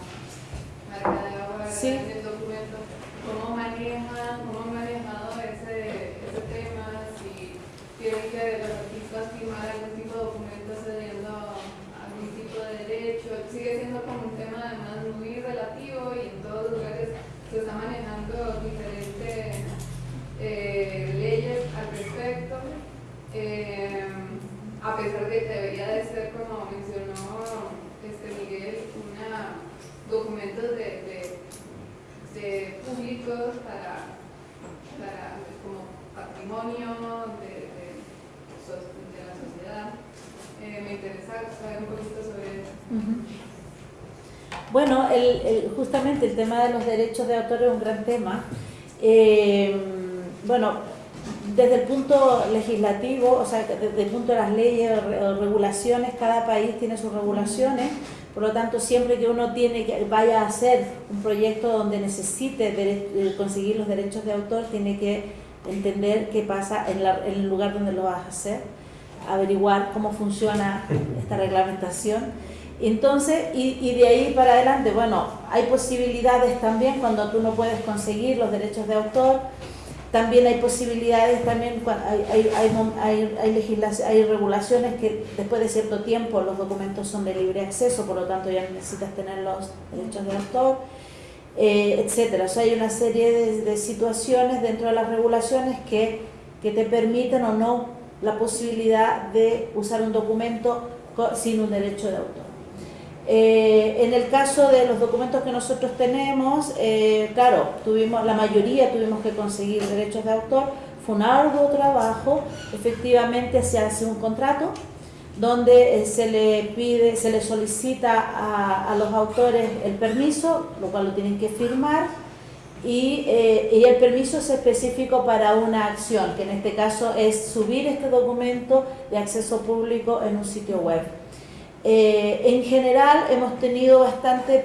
marca de agua Sí. en el documento. ¿Cómo manejan, cómo han manejado ese, ese tema? Si tienen que los artistas firmar algún tipo de documento cediendo algún tipo de derecho. Sigue siendo como un tema además muy relativo y en todos los lugares se está manejando diferentes eh, leyes al respecto, eh, a pesar de que debería de ser, como mencionó este Miguel, una, documentos de, de, públicos para, para como patrimonio de, de, la sociedad. Eh, me interesa saber un poquito sobre eso. Bueno, el- el- justamente el tema de los derechos de autor es un gran tema. Eh, bueno, desde el punto legislativo, o sea, desde el punto de las leyes o re- o regulaciones, cada país tiene sus regulaciones, por lo tanto, siempre que uno tiene que vaya a hacer un proyecto donde necesite eh, conseguir los derechos de autor, tiene que entender qué pasa en, la- en el lugar donde lo vas a hacer, averiguar cómo funciona esta reglamentación. Entonces, y de ahí para adelante, bueno, hay posibilidades también cuando tú no puedes conseguir los derechos de autor, también hay posibilidades, también hay, hay, hay, hay, hay regulaciones que después de cierto tiempo los documentos son de libre acceso, por lo tanto ya necesitas tener los derechos de autor, eh, etcétera. O sea, hay una serie de, de situaciones dentro de las regulaciones que, que te permiten o no la posibilidad de usar un documento sin un derecho de autor. Eh, en el caso de los documentos que nosotros tenemos, eh, claro, tuvimos, la mayoría tuvimos que conseguir derechos de autor, fue un arduo trabajo, efectivamente se hace un contrato donde eh, se le pide, se le solicita a, los autores el permiso, lo cual lo tienen que firmar, y el permiso es específico para una acción, que en este caso es subir este documento de acceso público en un sitio web. Eh, en general hemos tenido bastante,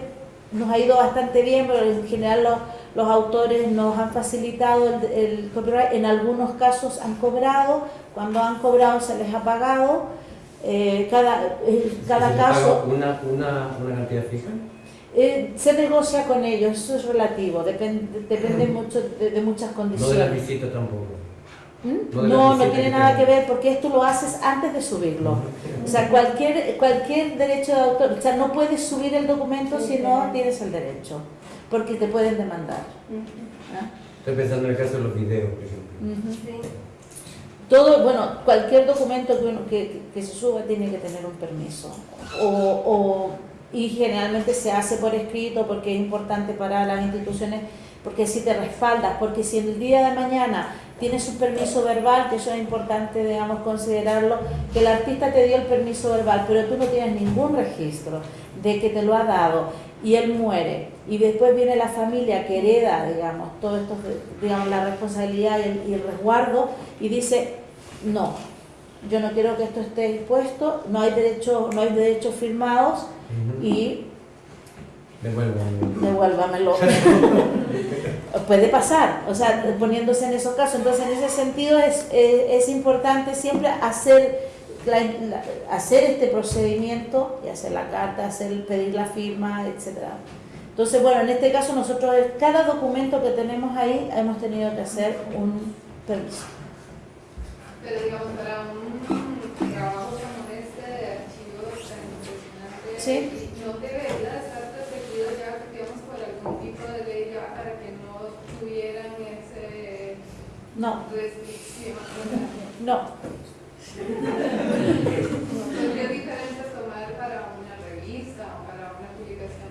nos ha ido bastante bien, pero en general los, los autores nos han facilitado el, el copyright, en algunos casos han cobrado, cuando han cobrado se les ha pagado, eh, cada, eh, cada ¿Se le caso... Una, una, una cantidad fija? Eh, se negocia con ellos, eso es relativo, depende, depende mucho de, de muchas No condiciones. de la visita tampoco. ¿Mm? no No, tiene que nada que ver porque esto lo haces antes de subirlo. O sea, cualquier, cualquier derecho de autor, o sea, no puedes subir el documento si no tienes el derecho, porque te pueden demandar. ¿ah? Estoy pensando en el caso de los videos, por ejemplo. Sí. Todo, bueno, cualquier documento que, uno, que, que se suba tiene que tener un permiso. O, o- y generalmente se hace por escrito porque es importante para las instituciones, porque si te respaldas, porque si en el día de mañana tienes un permiso verbal, que eso es importante, digamos, considerarlo, que el artista te dio el permiso verbal, pero tú no tienes ningún registro de que te lo ha dado y él muere y después viene la familia que hereda, digamos, todo esto, digamos, la responsabilidad y el, y el resguardo y dice, no, yo no quiero que esto esté expuesto, no hay derecho, no hay derechos firmados y Devuélvanme. devuélvamelo. Puede pasar, o sea, poniéndose en esos casos. Entonces, en ese sentido es, es importante siempre hacer, la- la- hacer este procedimiento y hacer la carta, hacer, pedir la firma, etcétera. Entonces, bueno, en este caso nosotros, cada documento que tenemos ahí, hemos tenido que hacer un permiso. Pero digamos, para un trabajo como este de archivos tan impresionante, Sí. No. No. Sería diferente tomar para una revista o para una publicación.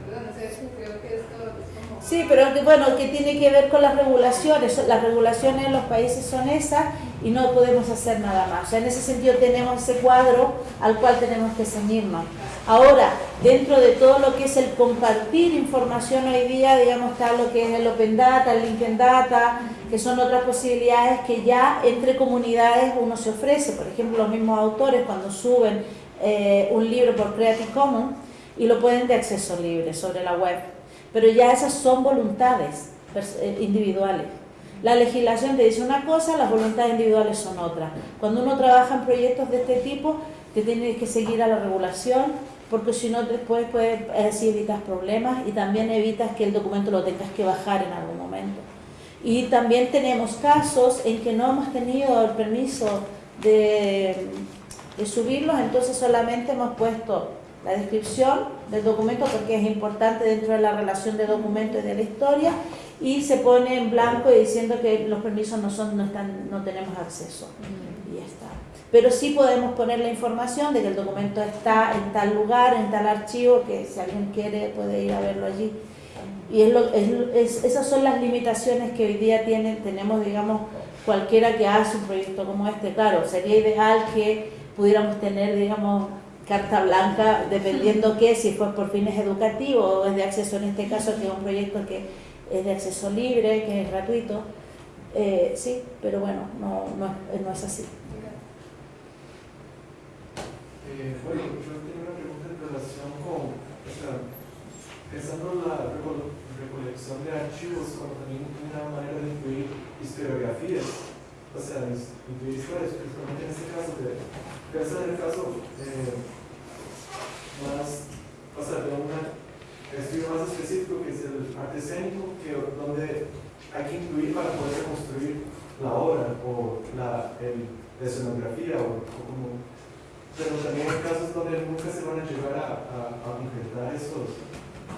Sí, pero bueno, que tiene que ver con las regulaciones, las regulaciones en los países son esas y no podemos hacer nada más. O sea, en ese sentido tenemos ese cuadro al cual tenemos que ceñirnos. Ahora, dentro de todo lo que es el compartir información hoy día, digamos, está lo que es el Open Data, el Linked Data, que son otras posibilidades que ya entre comunidades uno se ofrece. Por ejemplo, los mismos autores cuando suben eh, un libro por Creative Commons y lo pueden de acceso libre sobre la web. Pero ya esas son voluntades eh, individuales. La legislación te dice una cosa, las voluntades individuales son otra. Cuando uno trabaja en proyectos de este tipo, te tienes que seguir a la regulación, porque si no después puedes, así evitas problemas y también evitas que el documento lo tengas que bajar en algún momento. Y también tenemos casos en que no hemos tenido el permiso de, subirlos, entonces solamente hemos puesto la descripción del documento porque es importante dentro de la relación de documento y de la historia y se pone en blanco diciendo que los permisos no son no están no tenemos acceso y ya está pero sí podemos poner la información de que el documento está en tal lugar en tal archivo que si alguien quiere puede ir a verlo allí y es, lo, es, esas son las limitaciones que hoy día tienen tenemos digamos cualquiera que hace un proyecto como este claro sería ideal que pudiéramos tener digamos carta blanca, dependiendo que si fue por fines educativos o es de acceso en este caso, que es un proyecto que es de acceso libre, que es gratuito, eh, sí, pero bueno, no, no, no es así. Eh, bueno, yo tengo una pregunta en relación con, o sea, pensando en la recolección de archivos como también una manera de incluir historiografías, o sea, incluir historias, principalmente en este caso, de, pensar en el caso eh, más, o sea, de un estudio más específico que es el arte escénico, que, donde hay que incluir para poder reconstruir la obra o la, el, la escenografía o, como pero también hay casos donde nunca se van a llegar a, a, a concretar esos,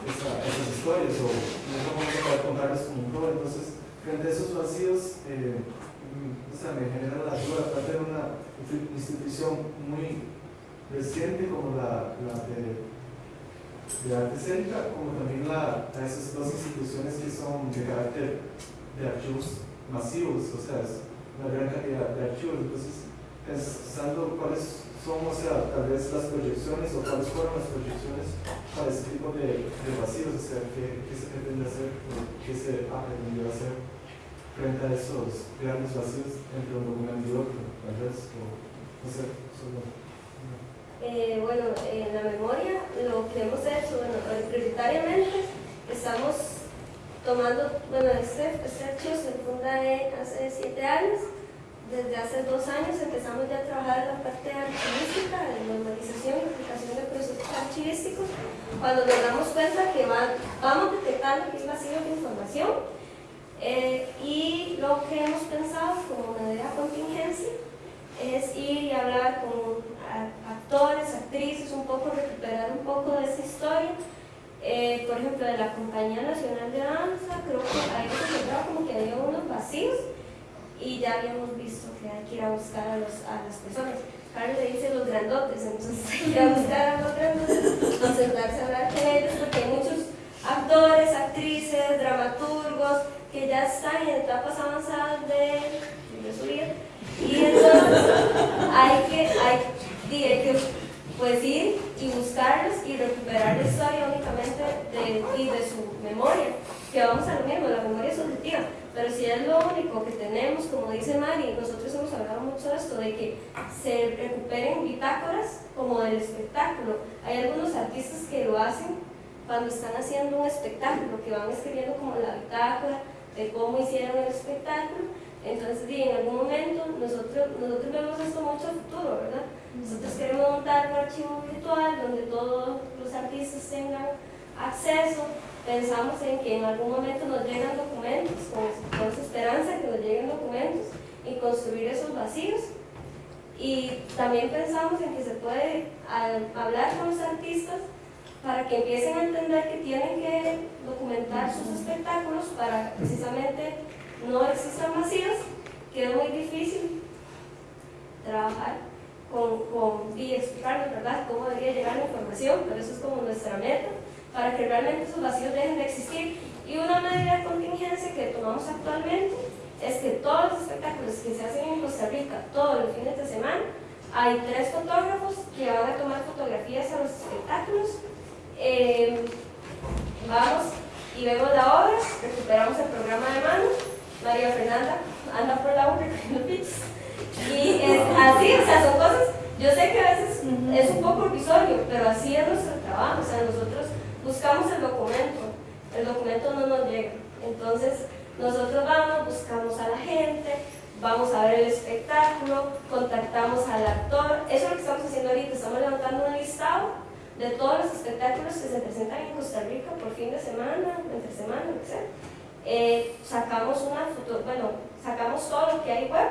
esa, esas historias o no vamos a poder contarles como un rol. Entonces, frente a esos vacíos, eh, sea, me genera la duda, aparte de una institución muy reciente como la, de, de arte escénica, como también la, a esas dos instituciones que son de carácter de archivos masivos, o sea, es una gran cantidad de archivos. Entonces, pensando cuáles son, o sea, tal vez las proyecciones o cuáles fueron las proyecciones para ese tipo de, de vacíos, o sea, qué, qué se pretende hacer, qué se ha pretendido hacer frente a esos grandes vacíos entre un documento y otro, tal vez, o no solo. Eh, bueno, en la memoria lo que hemos hecho, bueno, prioritariamente estamos tomando, bueno, este, este archivo se funda hace siete años, desde hace dos años empezamos ya a trabajar en la parte archivística, de normalización y aplicación de procesos archivísticos, cuando nos damos cuenta que van, vamos detectando que es vacío de información, eh, y lo que hemos pensado como una contingencia es ir y hablar con actores, actrices, un poco recuperar un poco de esa historia. Eh, por ejemplo, de la Compañía Nacional de Danza, creo que ahí se encontraba como que había unos vacíos y ya habíamos visto que hay que ir a buscar a, los, a las personas. Carlos le dice los grandotes, entonces hay que ir a buscar a los grandotes, concentrarse a hablar con ellos, porque hay muchos actores, actrices, dramaturgos que ya están en etapas avanzadas de, de su vida y entonces hay que, hay, que pues ir y buscarlos y recuperar la historia únicamente de, y de su memoria, que vamos a lo mismo, la memoria es subjetiva, pero si es lo único que tenemos, como dice Mari, nosotros hemos hablado mucho de esto, de que se recuperen bitácoras como del espectáculo. Hay algunos artistas que lo hacen cuando están haciendo un espectáculo, que van escribiendo como la bitácora de cómo hicieron el espectáculo, entonces, en algún momento, nosotros, nosotros vemos esto mucho a futuro, ¿verdad? Nosotros queremos montar un archivo virtual donde todos los artistas tengan acceso. Pensamos en que en algún momento nos llegan documentos, con, con esa esperanza que nos lleguen documentos y construir esos vacíos. Y también pensamos en que se puede hablar con los artistas para que empiecen a entender que tienen que documentar sus espectáculos para precisamente no existan vacíos, que es muy difícil trabajar con, con y explicarles ¿verdad? cómo debería llegar la información, pero eso es como nuestra meta, para que realmente esos vacíos dejen de existir Y una medida de contingencia que tomamos actualmente es que todos los espectáculos que se hacen en Costa Rica todos los fines de semana, hay tres fotógrafos que van a tomar fotografías a los espectáculos. Eh, vamos y vemos la obra, recuperamos el programa de mano, María Fernanda anda por la obra. Y es así, o sea, son cosas, yo sé que a veces es un poco irrisorio, pero así es nuestro trabajo, o sea, nosotros buscamos el documento, el documento no nos llega. Entonces, nosotros vamos, buscamos a la gente, vamos a ver el espectáculo, contactamos al actor, eso es lo que estamos haciendo ahorita, estamos levantando un listado de todos los espectáculos que se presentan en Costa Rica por fin de semana, entre semana, sea. Eh, sacamos una foto, bueno, sacamos todo lo que hay web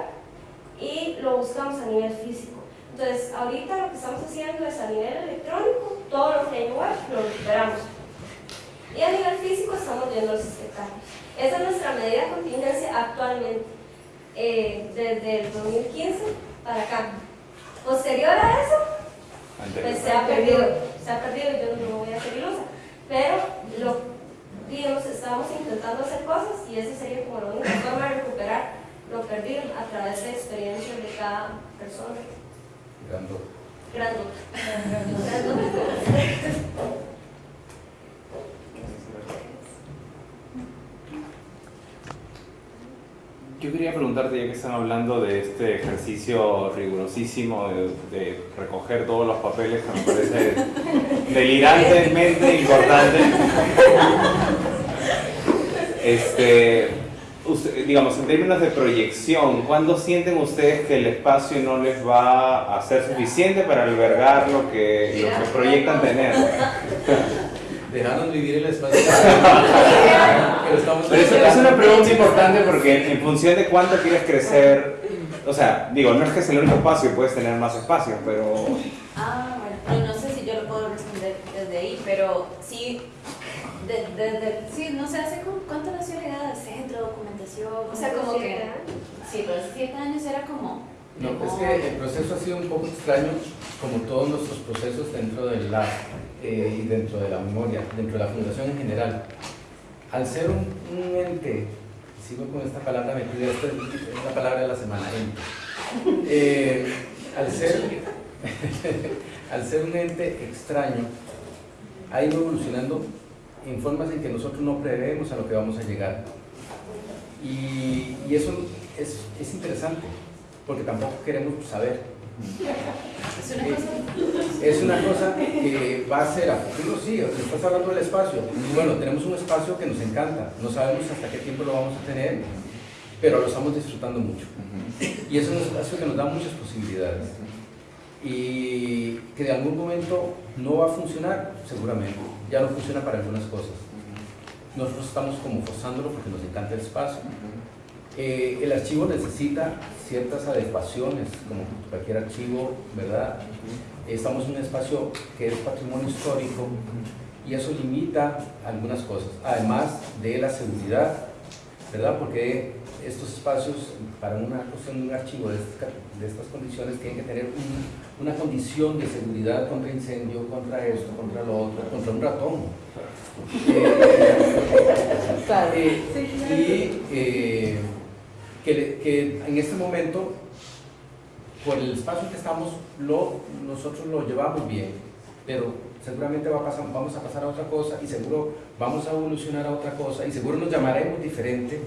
y lo buscamos a nivel físico. Entonces, ahorita lo que estamos haciendo es a nivel electrónico, todo lo que hay web lo recuperamos. Y a nivel físico estamos viendo los espectáculos. Esa es nuestra medida de contingencia actualmente, eh, desde el 2015 para acá. Posterior a eso, pues se ha perdido, se ha perdido, yo no voy a ser ilusa, pero lo, digamos, estamos intentando hacer cosas y esa sería como la única forma de recuperar lo perdido a través de experiencias de cada persona. Grandote. Yo quería preguntarte, ya que están hablando de este ejercicio rigurosísimo de, de recoger todos los papeles, que me parece delirantemente importante. Este, usted- digamos, en términos de proyección, ¿cuándo sienten ustedes que el espacio no les va a ser suficiente para albergar lo que, lo que proyectan tener? Dejaron vivir el espacio. Pero estamos Pero eso es una pregunta importante porque en función de cuánto quieres crecer, o sea, digo, no es que es el único espacio, puedes tener más espacios, pero Ah, bueno, no, no sé si yo lo puedo responder desde ahí, pero sí, de- desde, sí, no sé, hace como, ¿cuánto nació la idea del centro, O sea, como que, sí, pero hace siete años era como, No, es que el proceso ha sido un poco extraño, como todos nuestros procesos dentro del lab eh, y dentro de la memoria, dentro de la fundación en general. Al ser un, un ente, sigo con esta palabra metida, esta es la palabra de la semana, ente. Eh, al, ser, al ser un ente extraño, ha ido evolucionando en formas en que nosotros no prevemos a lo que vamos a llegar. Y, y eso es, es interesante, porque tampoco queremos saber. es una cosa, Es una cosa que va a ser a futuro, sí, estás hablando del espacio. Y bueno, tenemos un espacio que nos encanta, no sabemos hasta qué tiempo lo vamos a tener, pero lo estamos disfrutando mucho. Y es un espacio que nos da muchas posibilidades. Y que de algún momento no va a funcionar, seguramente. Ya no funciona para algunas cosas. Nosotros estamos como forzándolo porque nos encanta el espacio. Eh, el archivo necesita ciertas adecuaciones, como cualquier archivo, ¿verdad? Estamos en un espacio que es patrimonio histórico y eso limita algunas cosas, además de la seguridad, ¿verdad? Porque estos espacios, para una cuestión de un archivo de estas, ca- de estas condiciones, tienen que tener un- una condición de seguridad contra incendio, contra esto, contra lo otro, contra un ratón. Eh, eh, y eh, que, que en este momento, por el espacio que estamos, lo, nosotros lo llevamos bien, pero seguramente va a pasar, vamos a pasar a otra cosa y seguro vamos a evolucionar a otra cosa y seguro nos llamaremos diferente,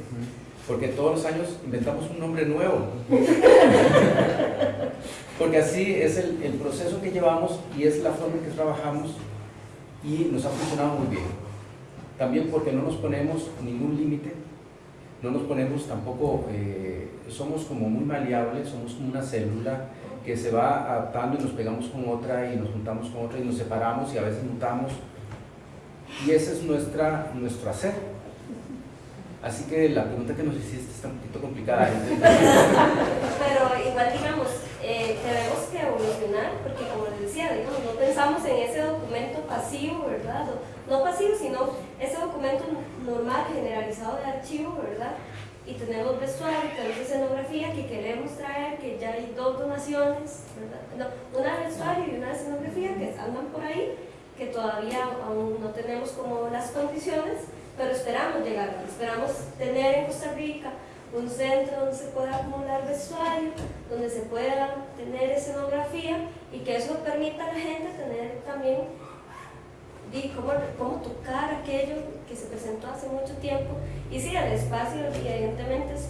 porque todos los años inventamos un nombre nuevo. Porque así es el, el proceso que llevamos y es la forma en que trabajamos y nos ha funcionado muy bien. También porque no nos ponemos ningún límite, no nos ponemos tampoco, eh, somos como muy maleables, somos como una célula que se va adaptando y nos pegamos con otra y nos juntamos con otra y nos separamos y a veces mutamos. Y ese es nuestra, nuestro hacer. Así que la pregunta que nos hiciste está un poquito complicada. Pero igual, digamos, eh, tenemos que evolucionar, porque como les decía, digamos, no pensamos en ese documento pasivo, ¿verdad? No pasivo, sino ese documento normal, generalizado de archivo, ¿verdad? Y tenemos vestuario, tenemos escenografía que queremos traer, que ya hay dos donaciones. No, una de vestuario y una de escenografía que andan por ahí, que todavía aún no tenemos como las condiciones, pero esperamos llegar, esperamos tener en Costa Rica un centro donde se pueda acumular vestuario, donde se pueda tener escenografía y que eso permita a la gente tener también y cómo, cómo tocar aquello que se presentó hace mucho tiempo. Y sí, el espacio evidentemente es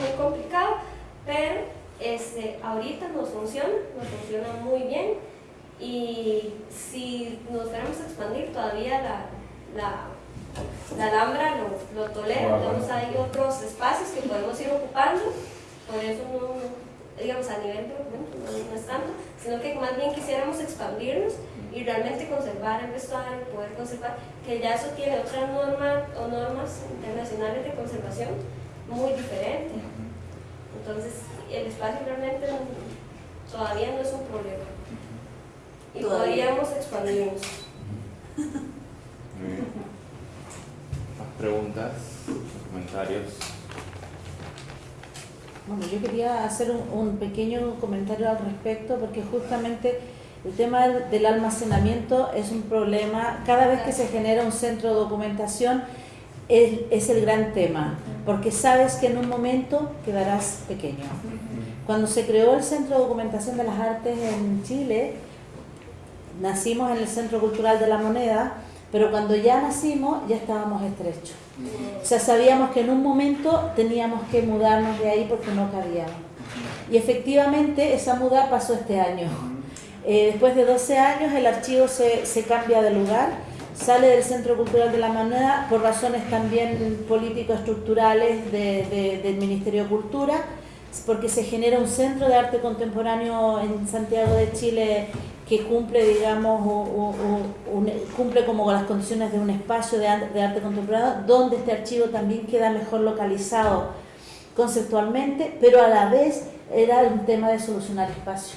muy complicado, pero este, ahorita nos funciona, nos funciona muy bien. Y si nos fuéramos a expandir todavía la, la, la Alhambra lo, lo tolera, tenemos ahí otros espacios que podemos ir ocupando, por eso no, digamos a nivel de documento no, no es tanto, sino que más bien quisiéramos expandirnos y realmente conservar el vestuario, poder conservar, que ya eso tiene otras normas o normas internacionales de conservación muy diferentes. Entonces, el espacio realmente no- todavía no es un problema. Y Todavía. podríamos expandirnos. Muy bien. ¿Más preguntas? ¿Comentarios? Bueno, yo quería hacer un, un pequeño comentario al respecto porque justamente el tema del, almacenamiento es un problema. Cada vez que se genera un centro de documentación es, es el gran tema, porque sabes que en un momento quedarás pequeño. Cuando se creó el Centro de Documentación de las Artes en Chile, nacimos en el Centro Cultural de la Moneda, pero cuando ya nacimos ya estábamos estrechos. O sea, sabíamos que en un momento teníamos que mudarnos de ahí porque no cabíamos. Y efectivamente esa muda pasó este año. Eh, después de 12 años el archivo se, cambia de lugar, sale del Centro Cultural de la Moneda por razones también político-estructurales de- de- del Ministerio de Cultura, porque se genera un centro de arte contemporáneo en Santiago de Chile que cumple, digamos, cumple como las condiciones de un espacio de arte contemporáneo, donde este archivo también queda mejor localizado conceptualmente, pero a la vez era un tema de solucionar espacio,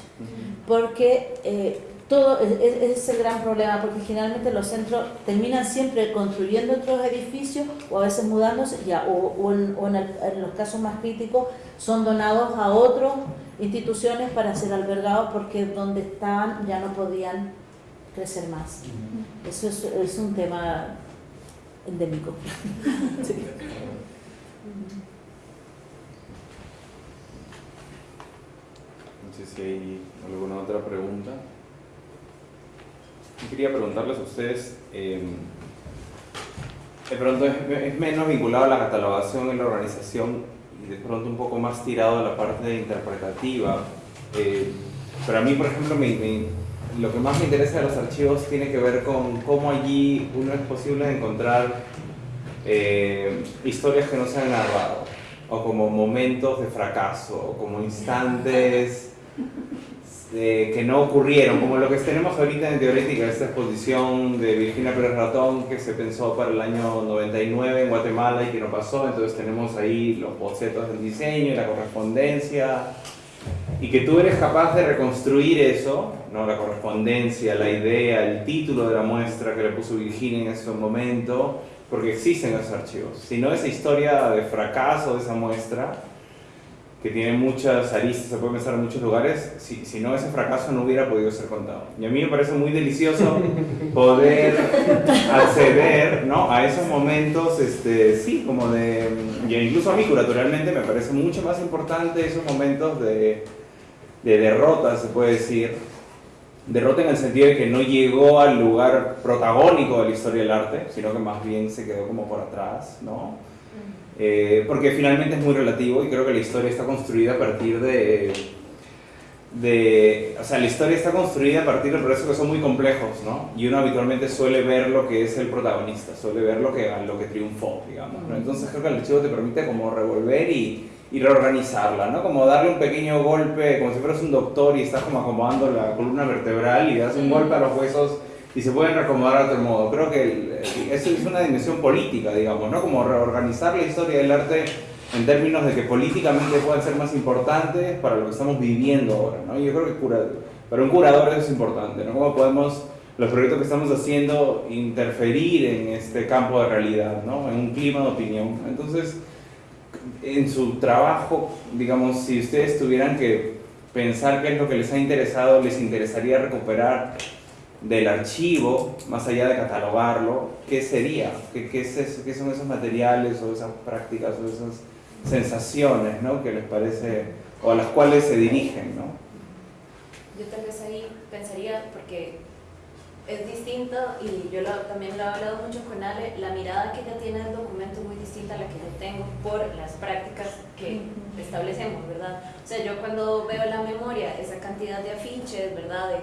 porque eh, todo es, es- ese es el gran problema, porque generalmente los centros terminan siempre construyendo otros edificios o a veces mudándose, ya, o, o en, o en el- en los casos más críticos son donados a otras instituciones para ser albergados porque donde estaban ya no podían crecer más. Eso es, es un tema endémico. Sí. No sé si hay alguna otra pregunta. Yo quería preguntarles a ustedes, eh, de pronto es, es menos vinculado a la catalogación y la organización y de pronto un poco más tirado a la parte interpretativa. Eh, pero a mí, por ejemplo, me- me- lo que más me interesa de los archivos tiene que ver con cómo allí uno es posible encontrar eh, historias que no se han narrado, o como momentos de fracaso, o como instantes eh, que no ocurrieron, como lo que tenemos ahorita en Teorética, esta exposición de Virginia Pérez Ratón que se pensó para el año 99 en Guatemala y que no pasó, entonces tenemos ahí los bocetos del diseño y la correspondencia, y que tú eres capaz de reconstruir eso, ¿no? la correspondencia, la idea, el título de la muestra que le puso Virginia en ese momento, porque existen esos archivos. Si no, esa historia de fracaso de esa muestra, que tiene muchas aristas, se puede pensar en muchos lugares, si, si no, ese fracaso no hubiera podido ser contado. Y a mí me parece muy delicioso poder acceder ¿no? a esos momentos, este, sí, como de... Y incluso a mí, curatorialmente, me parece mucho más importante esos momentos de, de derrota, se puede decir. Derrota en el sentido de que no llegó al lugar protagónico de la historia del arte, sino que más bien se quedó como por atrás, ¿no? Eh, porque finalmente es muy relativo y creo que la historia está construida a partir de, de... O sea, la historia está construida a partir de procesos que son muy complejos, ¿no? Y uno habitualmente suele ver lo que es el protagonista, suele ver lo que, lo que triunfó, digamos, ¿no? Entonces creo que el archivo te permite como revolver y, y reorganizarla, ¿no? Como darle un pequeño golpe, como si fueras un doctor y estás como acomodando la columna vertebral y das un golpe a los huesos y se pueden reacomodar de otro modo. Creo que eso es una dimensión política, digamos, ¿no? Como reorganizar la historia del arte en términos de que políticamente puedan ser más importantes para lo que estamos viviendo ahora, ¿no? Yo creo que cura- para un curador eso es importante, ¿no? Cómo podemos, los proyectos que estamos haciendo, interferir en este campo de realidad, ¿no? En un clima de opinión. Entonces, en su trabajo, digamos, si ustedes tuvieran que pensar qué es lo que les ha interesado, les interesaría recuperar del archivo, más allá de catalogarlo, ¿qué sería? ¿Qué, qué, es eso? ¿Qué son esos materiales o esas prácticas o esas sensaciones ¿no? que les parece o a las cuales se dirigen? ¿no? Yo tal vez ahí pensaría, porque es distinto y yo lo- también lo he hablado mucho con Ale, la mirada que ella tiene del documento es muy distinta a la que yo tengo por las prácticas que establecemos, ¿verdad? O sea, yo cuando veo la memoria, esa cantidad de afiches, ¿verdad? De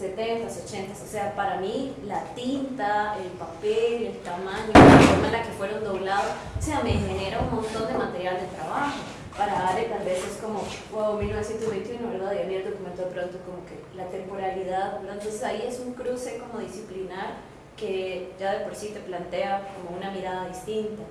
70s, 80s, o sea, para mí la tinta, el papel, el tamaño, la forma en la que fueron doblados, o sea, me genera un montón de material de trabajo. Para Ale tal vez es como, wow, 1921, ¿verdad? Y el documento de pronto como que la temporalidad, ¿verdad? Entonces ahí es un cruce como disciplinar que ya de por sí te plantea como una mirada distinta.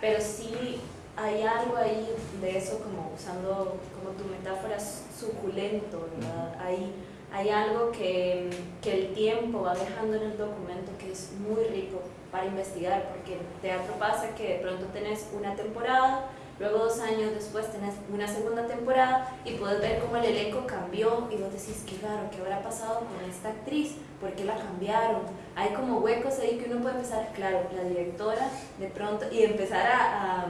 Pero sí hay algo ahí de eso, como usando como tu metáfora, suculento, ¿verdad? Hay, hay algo que, que el tiempo va dejando en el documento que es muy rico para investigar, porque en teatro pasa que de pronto tenés una temporada, luego dos años después tenés una segunda temporada y puedes ver cómo el elenco cambió y vos decís, qué raro, ¿qué habrá pasado con esta actriz? ¿Por qué la cambiaron? Hay como huecos ahí que uno puede empezar, claro, la directora de pronto, y empezar a, a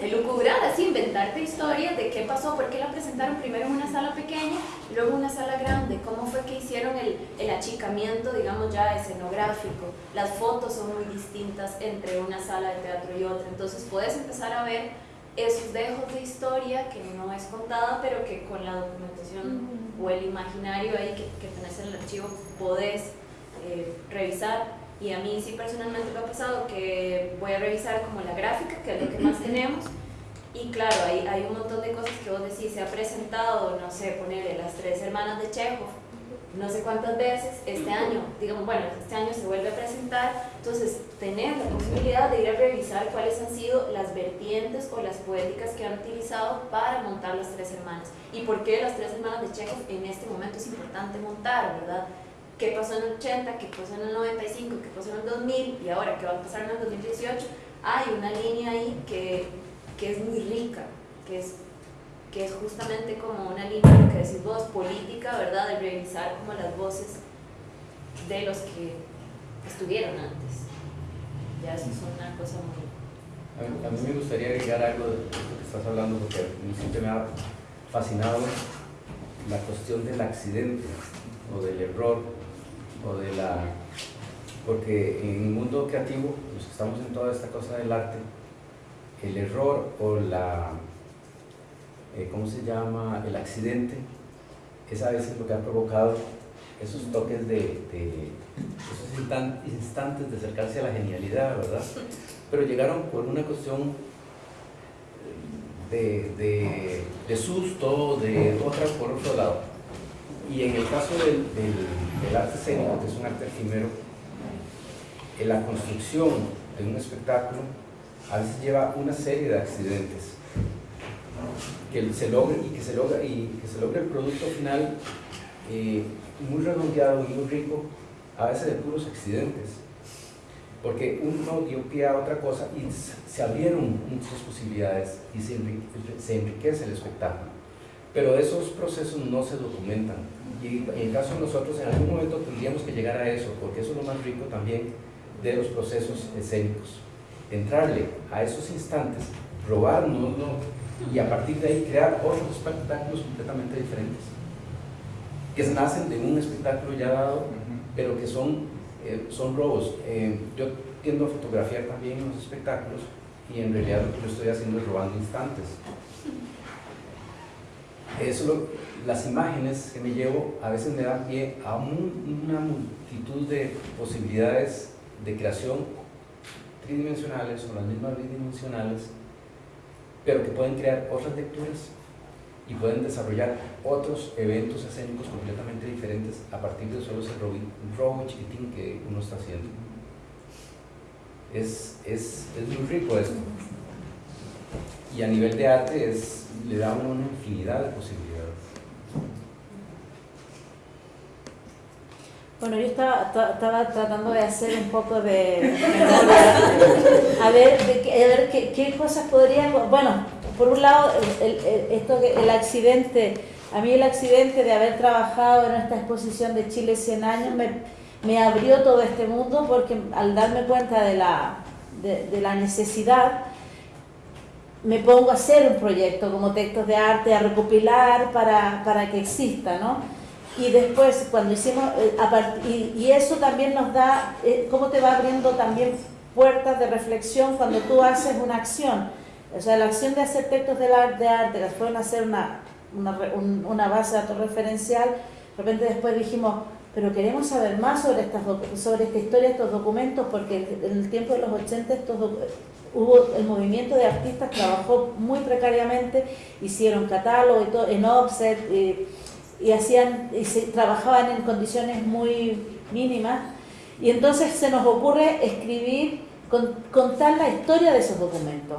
elucubrar, así, inventarte historias de qué pasó, por qué la presentaron primero en una sala pequeña luego en una sala grande, cómo fue que hicieron el, el achicamiento, digamos ya escenográfico. Las fotos son muy distintas entre una sala de teatro y otra, entonces puedes empezar a ver esos dejos de historia que no es contada, pero que con la documentación o el imaginario ahí que, que tenés en el archivo podés eh, revisar. Y a mí sí personalmente me ha pasado que voy a revisar como la gráfica, que es lo que más tenemos, y claro, hay, hay un montón de cosas que vos decís, se ha presentado, no sé, ponerle las tres hermanas de Chekhov, no sé cuántas veces, este año, digamos, bueno, este año se vuelve a presentar, entonces tener la posibilidad de ir a revisar cuáles han sido las vertientes o las poéticas que han utilizado para montar las tres hermanas y por qué las tres hermanas de Chekhov en este momento es importante montar, ¿verdad? ¿Qué pasó en el 80? ¿Qué pasó en el 95? ¿Qué pasó en el 2000? Y ahora, ¿qué va a pasar en el 2018? Hay una línea ahí que, que es muy rica, que es que es justamente como una línea, lo que decís vos, política, ¿verdad? De revisar como las voces de los que estuvieron antes. Ya eso es una cosa muy... A mí, a mí me gustaría agregar algo de esto que estás hablando, porque a mí siempre me ha fascinado la cuestión del accidente, o del error, o de la... Porque en el mundo creativo, los que estamos en toda esta cosa del arte, el error o la... eh, ¿Cómo se llama? El accidente, es a veces lo que ha provocado esos toques de, esos instan- instantes de acercarse a la genialidad, ¿verdad? Pero llegaron por una cuestión de, de, de susto, de otra por otro lado. Y en el caso del, arte escénico, que es un arte efímero, en la construcción de un espectáculo a veces lleva una serie de accidentes que se logre y que se logra y que se logre el producto final eh, muy redondeado y muy rico a veces de puros accidentes. Porque uno dio pie a otra cosa y se abrieron muchas posibilidades y se enriquece el espectáculo pero esos procesos no se documentan y en el caso de nosotros en algún momento tendríamos que llegar a eso porque eso es lo más rico también de los procesos escénicos entrarle a esos instantes robárnoslo y a partir de ahí crear otros espectáculos completamente diferentes que nacen de un espectáculo ya dado pero que son, eh, son robos. Eh, yo tiendo a fotografiar también los espectáculos y en realidad lo que yo estoy haciendo es robando instantes. Eso lo- las imágenes que me llevo a veces me dan pie a un- una multitud de posibilidades de creación tridimensionales o las mismas bidimensionales, pero que pueden crear otras lecturas y pueden desarrollar otros eventos escénicos completamente diferentes a partir de solo ese robo chiquitín que uno está haciendo. Es, es, es muy rico esto. Y a nivel de arte le da una infinidad de posibilidades. Bueno, yo estaba, ta- estaba tratando de hacer un poco de a ver, a ver qué, cosas podrían, bueno, por un lado, el, esto, el accidente A mí el accidente de haber trabajado en esta exposición de Chile 100 años me, me abrió todo este mundo porque al darme cuenta de la, de, de la necesidad, me pongo a hacer un proyecto como textos de arte, a recopilar para, para que exista, ¿no? Y después, cuando hicimos, eh, y, y eso también nos da, eh, cómo te va abriendo también puertas de reflexión cuando tú haces una acción. O sea, la acción de hacer textos de, arte, que fueron hacer una, una, base de datos referencial, de repente después dijimos, pero queremos saber más sobre, estas, sobre esta historia, estos documentos, porque en el tiempo de los 80 estos hubo el movimiento de artistas trabajó muy precariamente, hicieron catálogo y todo, en offset y, hacían y se, trabajaban en condiciones muy mínimas y entonces se nos ocurre escribir con- contar la historia de esos documentos.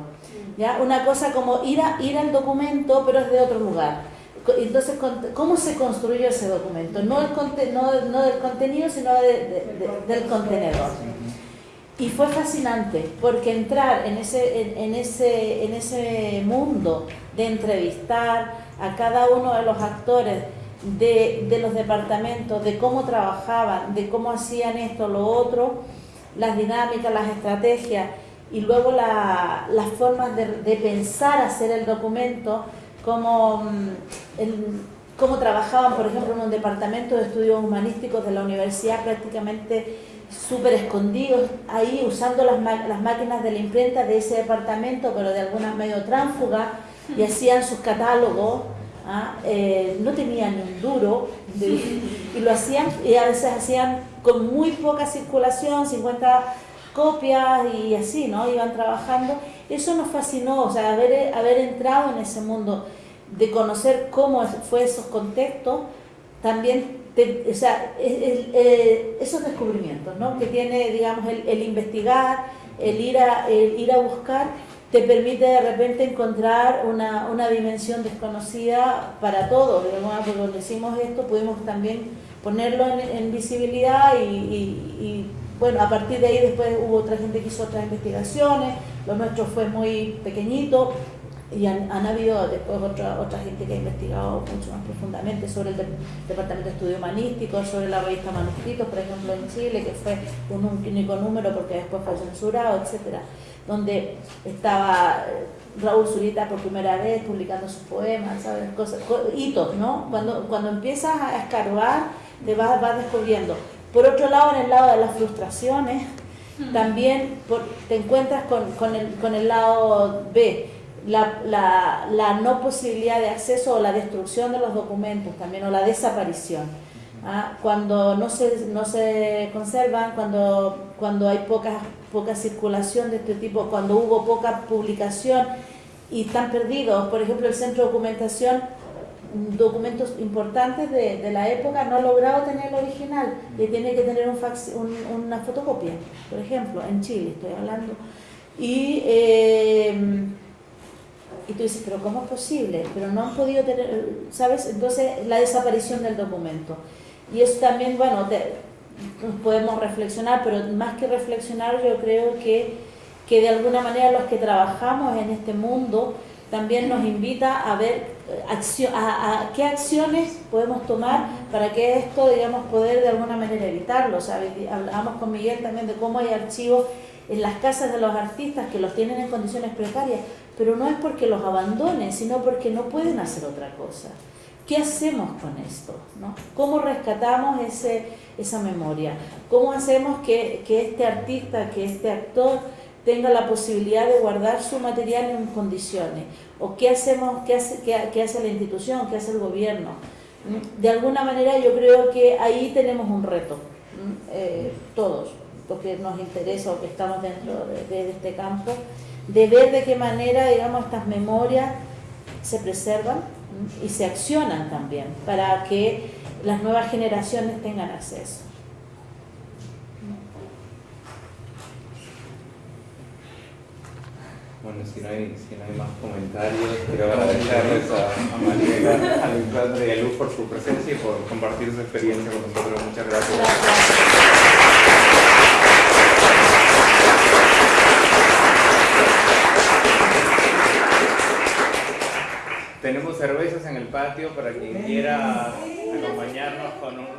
¿ya? Una cosa como ir, ir al documento, pero es de otro lugar. Entonces, ¿cómo se construyó ese documento? No, el del contenido, sino de- de- de- del contenedor. Y fue fascinante, porque entrar en ese, en, ese, en ese mundo de entrevistar a cada uno de los actores de, de los departamentos, de cómo trabajaban, de cómo hacían esto, lo otro, las dinámicas, las estrategias y luego la- las formas de, de pensar hacer el documento, cómo, mm, el- cómo trabajaban, por ejemplo, en un departamento de estudios humanísticos de la universidad prácticamente súper escondidos ahí usando las, las máquinas de la imprenta de ese departamento, pero de alguna medio tránfuga, y hacían sus catálogos, ¿ah? Eh, no tenían ni un duro, de- y lo hacían, y a veces hacían con muy poca circulación, 50 copias y así, ¿no? Iban trabajando. Eso nos fascinó, o sea, haber, haber entrado en ese mundo, de conocer cómo fue esos contextos, también, te- o sea, eh, esos descubrimientos, ¿no? Que tiene, digamos, el, investigar, el ir, a, el ir a buscar, te permite de repente encontrar una, una dimensión desconocida para todos. Porque cuando hicimos esto pudimos también ponerlo en, visibilidad y, bueno, a partir de ahí después hubo otra gente que hizo otras investigaciones, lo nuestro fue muy pequeñito y han, habido después otra, otra gente que ha investigado mucho más profundamente sobre el de- Departamento de Estudio Humanístico, sobre la revista Manuscritos, por ejemplo, en Chile, que fue un único número porque después fue censurado, etcétera donde estaba eh, Raúl Zurita por primera vez publicando sus poemas, ¿sabes? Cosas, co- hitos, ¿no? Cuando, cuando empiezas a escarbar, te vas, vas descubriendo. Por otro lado, en el lado de las frustraciones, también por- te encuentras con, con el, con el lado B, la, la, la no posibilidad de acceso o la destrucción de los documentos también, o la desaparición. ¿ah? Cuando no se, no se conservan, cuando, cuando hay poca, poca circulación de este tipo, cuando hubo poca publicación y están perdidos. Por ejemplo, el Centro de Documentación, mm, documentos importantes de, de la época, no ha logrado tener el original y tiene que tener un fax, un- una fotocopia, por ejemplo, en Chile estoy hablando. Y, eh, y tú dices, pero ¿cómo es posible? Pero no han podido tener, ¿sabes? Entonces, la desaparición del documento. Y eso también, bueno, podemos reflexionar, pero más que reflexionar, yo creo que, que de alguna manera los que trabajamos en este mundo también nos invita a ver qué acciones podemos tomar para que esto, digamos, poder de alguna manera evitarlo. Hablamos con Miguel también de cómo hay archivos en las casas de los artistas que los tienen en condiciones precarias, pero no es porque los abandonen, sino porque no pueden hacer otra cosa. ¿Qué hacemos con esto? ¿Cómo rescatamos ese, esa memoria? ¿Cómo hacemos que, que este artista, que este actor tenga la posibilidad de guardar su material en condiciones? ¿O qué hacemos, qué hace, qué, hace la institución, qué hace el gobierno? ¿Mm? De alguna manera yo creo que ahí tenemos un reto, ¿mm? Eh, todos, porque nos interesa o que estamos dentro de, de este campo, de ver de qué manera, digamos, estas memorias se preservan ¿m? y se accionan también para que las nuevas generaciones tengan acceso. Bueno, si no hay, si no hay más comentarios, quiero agradecerles a, a Mariela, a Alexandra y a Luz por su presencia y por compartir su experiencia con nosotros. Muchas gracias. Tenemos cervezas en el patio para quien quiera acompañarnos con un